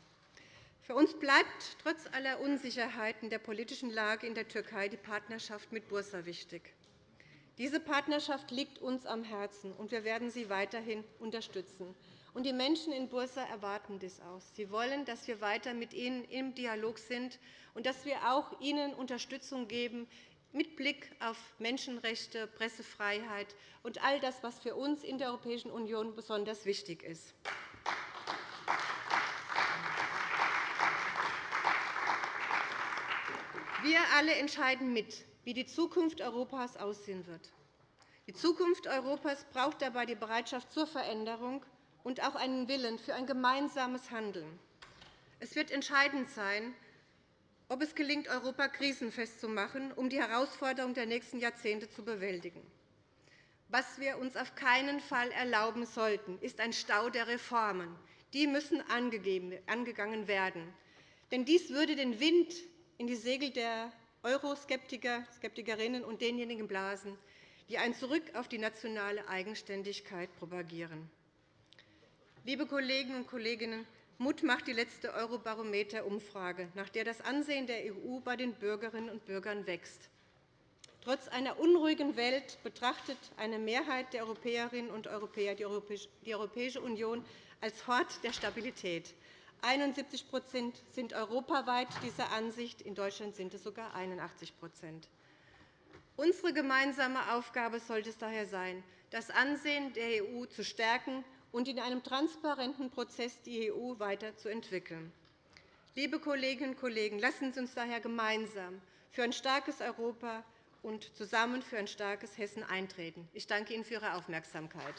Für uns bleibt trotz aller Unsicherheiten der politischen Lage in der Türkei die Partnerschaft mit Bursa wichtig. Diese Partnerschaft liegt uns am Herzen, und wir werden sie weiterhin unterstützen. Die Menschen in Bursa erwarten dies auch. Sie wollen, dass wir weiter mit ihnen im Dialog sind und dass wir auch ihnen Unterstützung geben mit Blick auf Menschenrechte, Pressefreiheit und all das, was für uns in der Europäischen Union besonders wichtig ist. Wir alle entscheiden mit, wie die Zukunft Europas aussehen wird. Die Zukunft Europas braucht dabei die Bereitschaft zur Veränderung und auch einen Willen für ein gemeinsames Handeln. Es wird entscheidend sein, ob es gelingt, Europa krisenfest zu machen, um die Herausforderungen der nächsten Jahrzehnte zu bewältigen. Was wir uns auf keinen Fall erlauben sollten, ist ein Stau der Reformen. Die müssen angegangen werden. Denn dies würde den Wind in die Segel der Euroskeptiker, Skeptikerinnen und denjenigen blasen, die ein Zurück auf die nationale Eigenständigkeit propagieren. Liebe Kolleginnen und Kollegen, Mut macht die letzte Eurobarometer-Umfrage, nach der das Ansehen der EU bei den Bürgerinnen und Bürgern wächst. Trotz einer unruhigen Welt betrachtet eine Mehrheit der Europäerinnen und Europäer die Europäische Union als Hort der Stabilität. 71% sind europaweit dieser Ansicht. In Deutschland sind es sogar 81% Unsere gemeinsame Aufgabe sollte es daher sein, das Ansehen der EU zu stärken und in einem transparenten Prozess die EU weiterzuentwickeln. Liebe Kolleginnen und Kollegen, lassen Sie uns daher gemeinsam für ein starkes Europa und zusammen für ein starkes Hessen eintreten. Ich danke Ihnen für Ihre Aufmerksamkeit.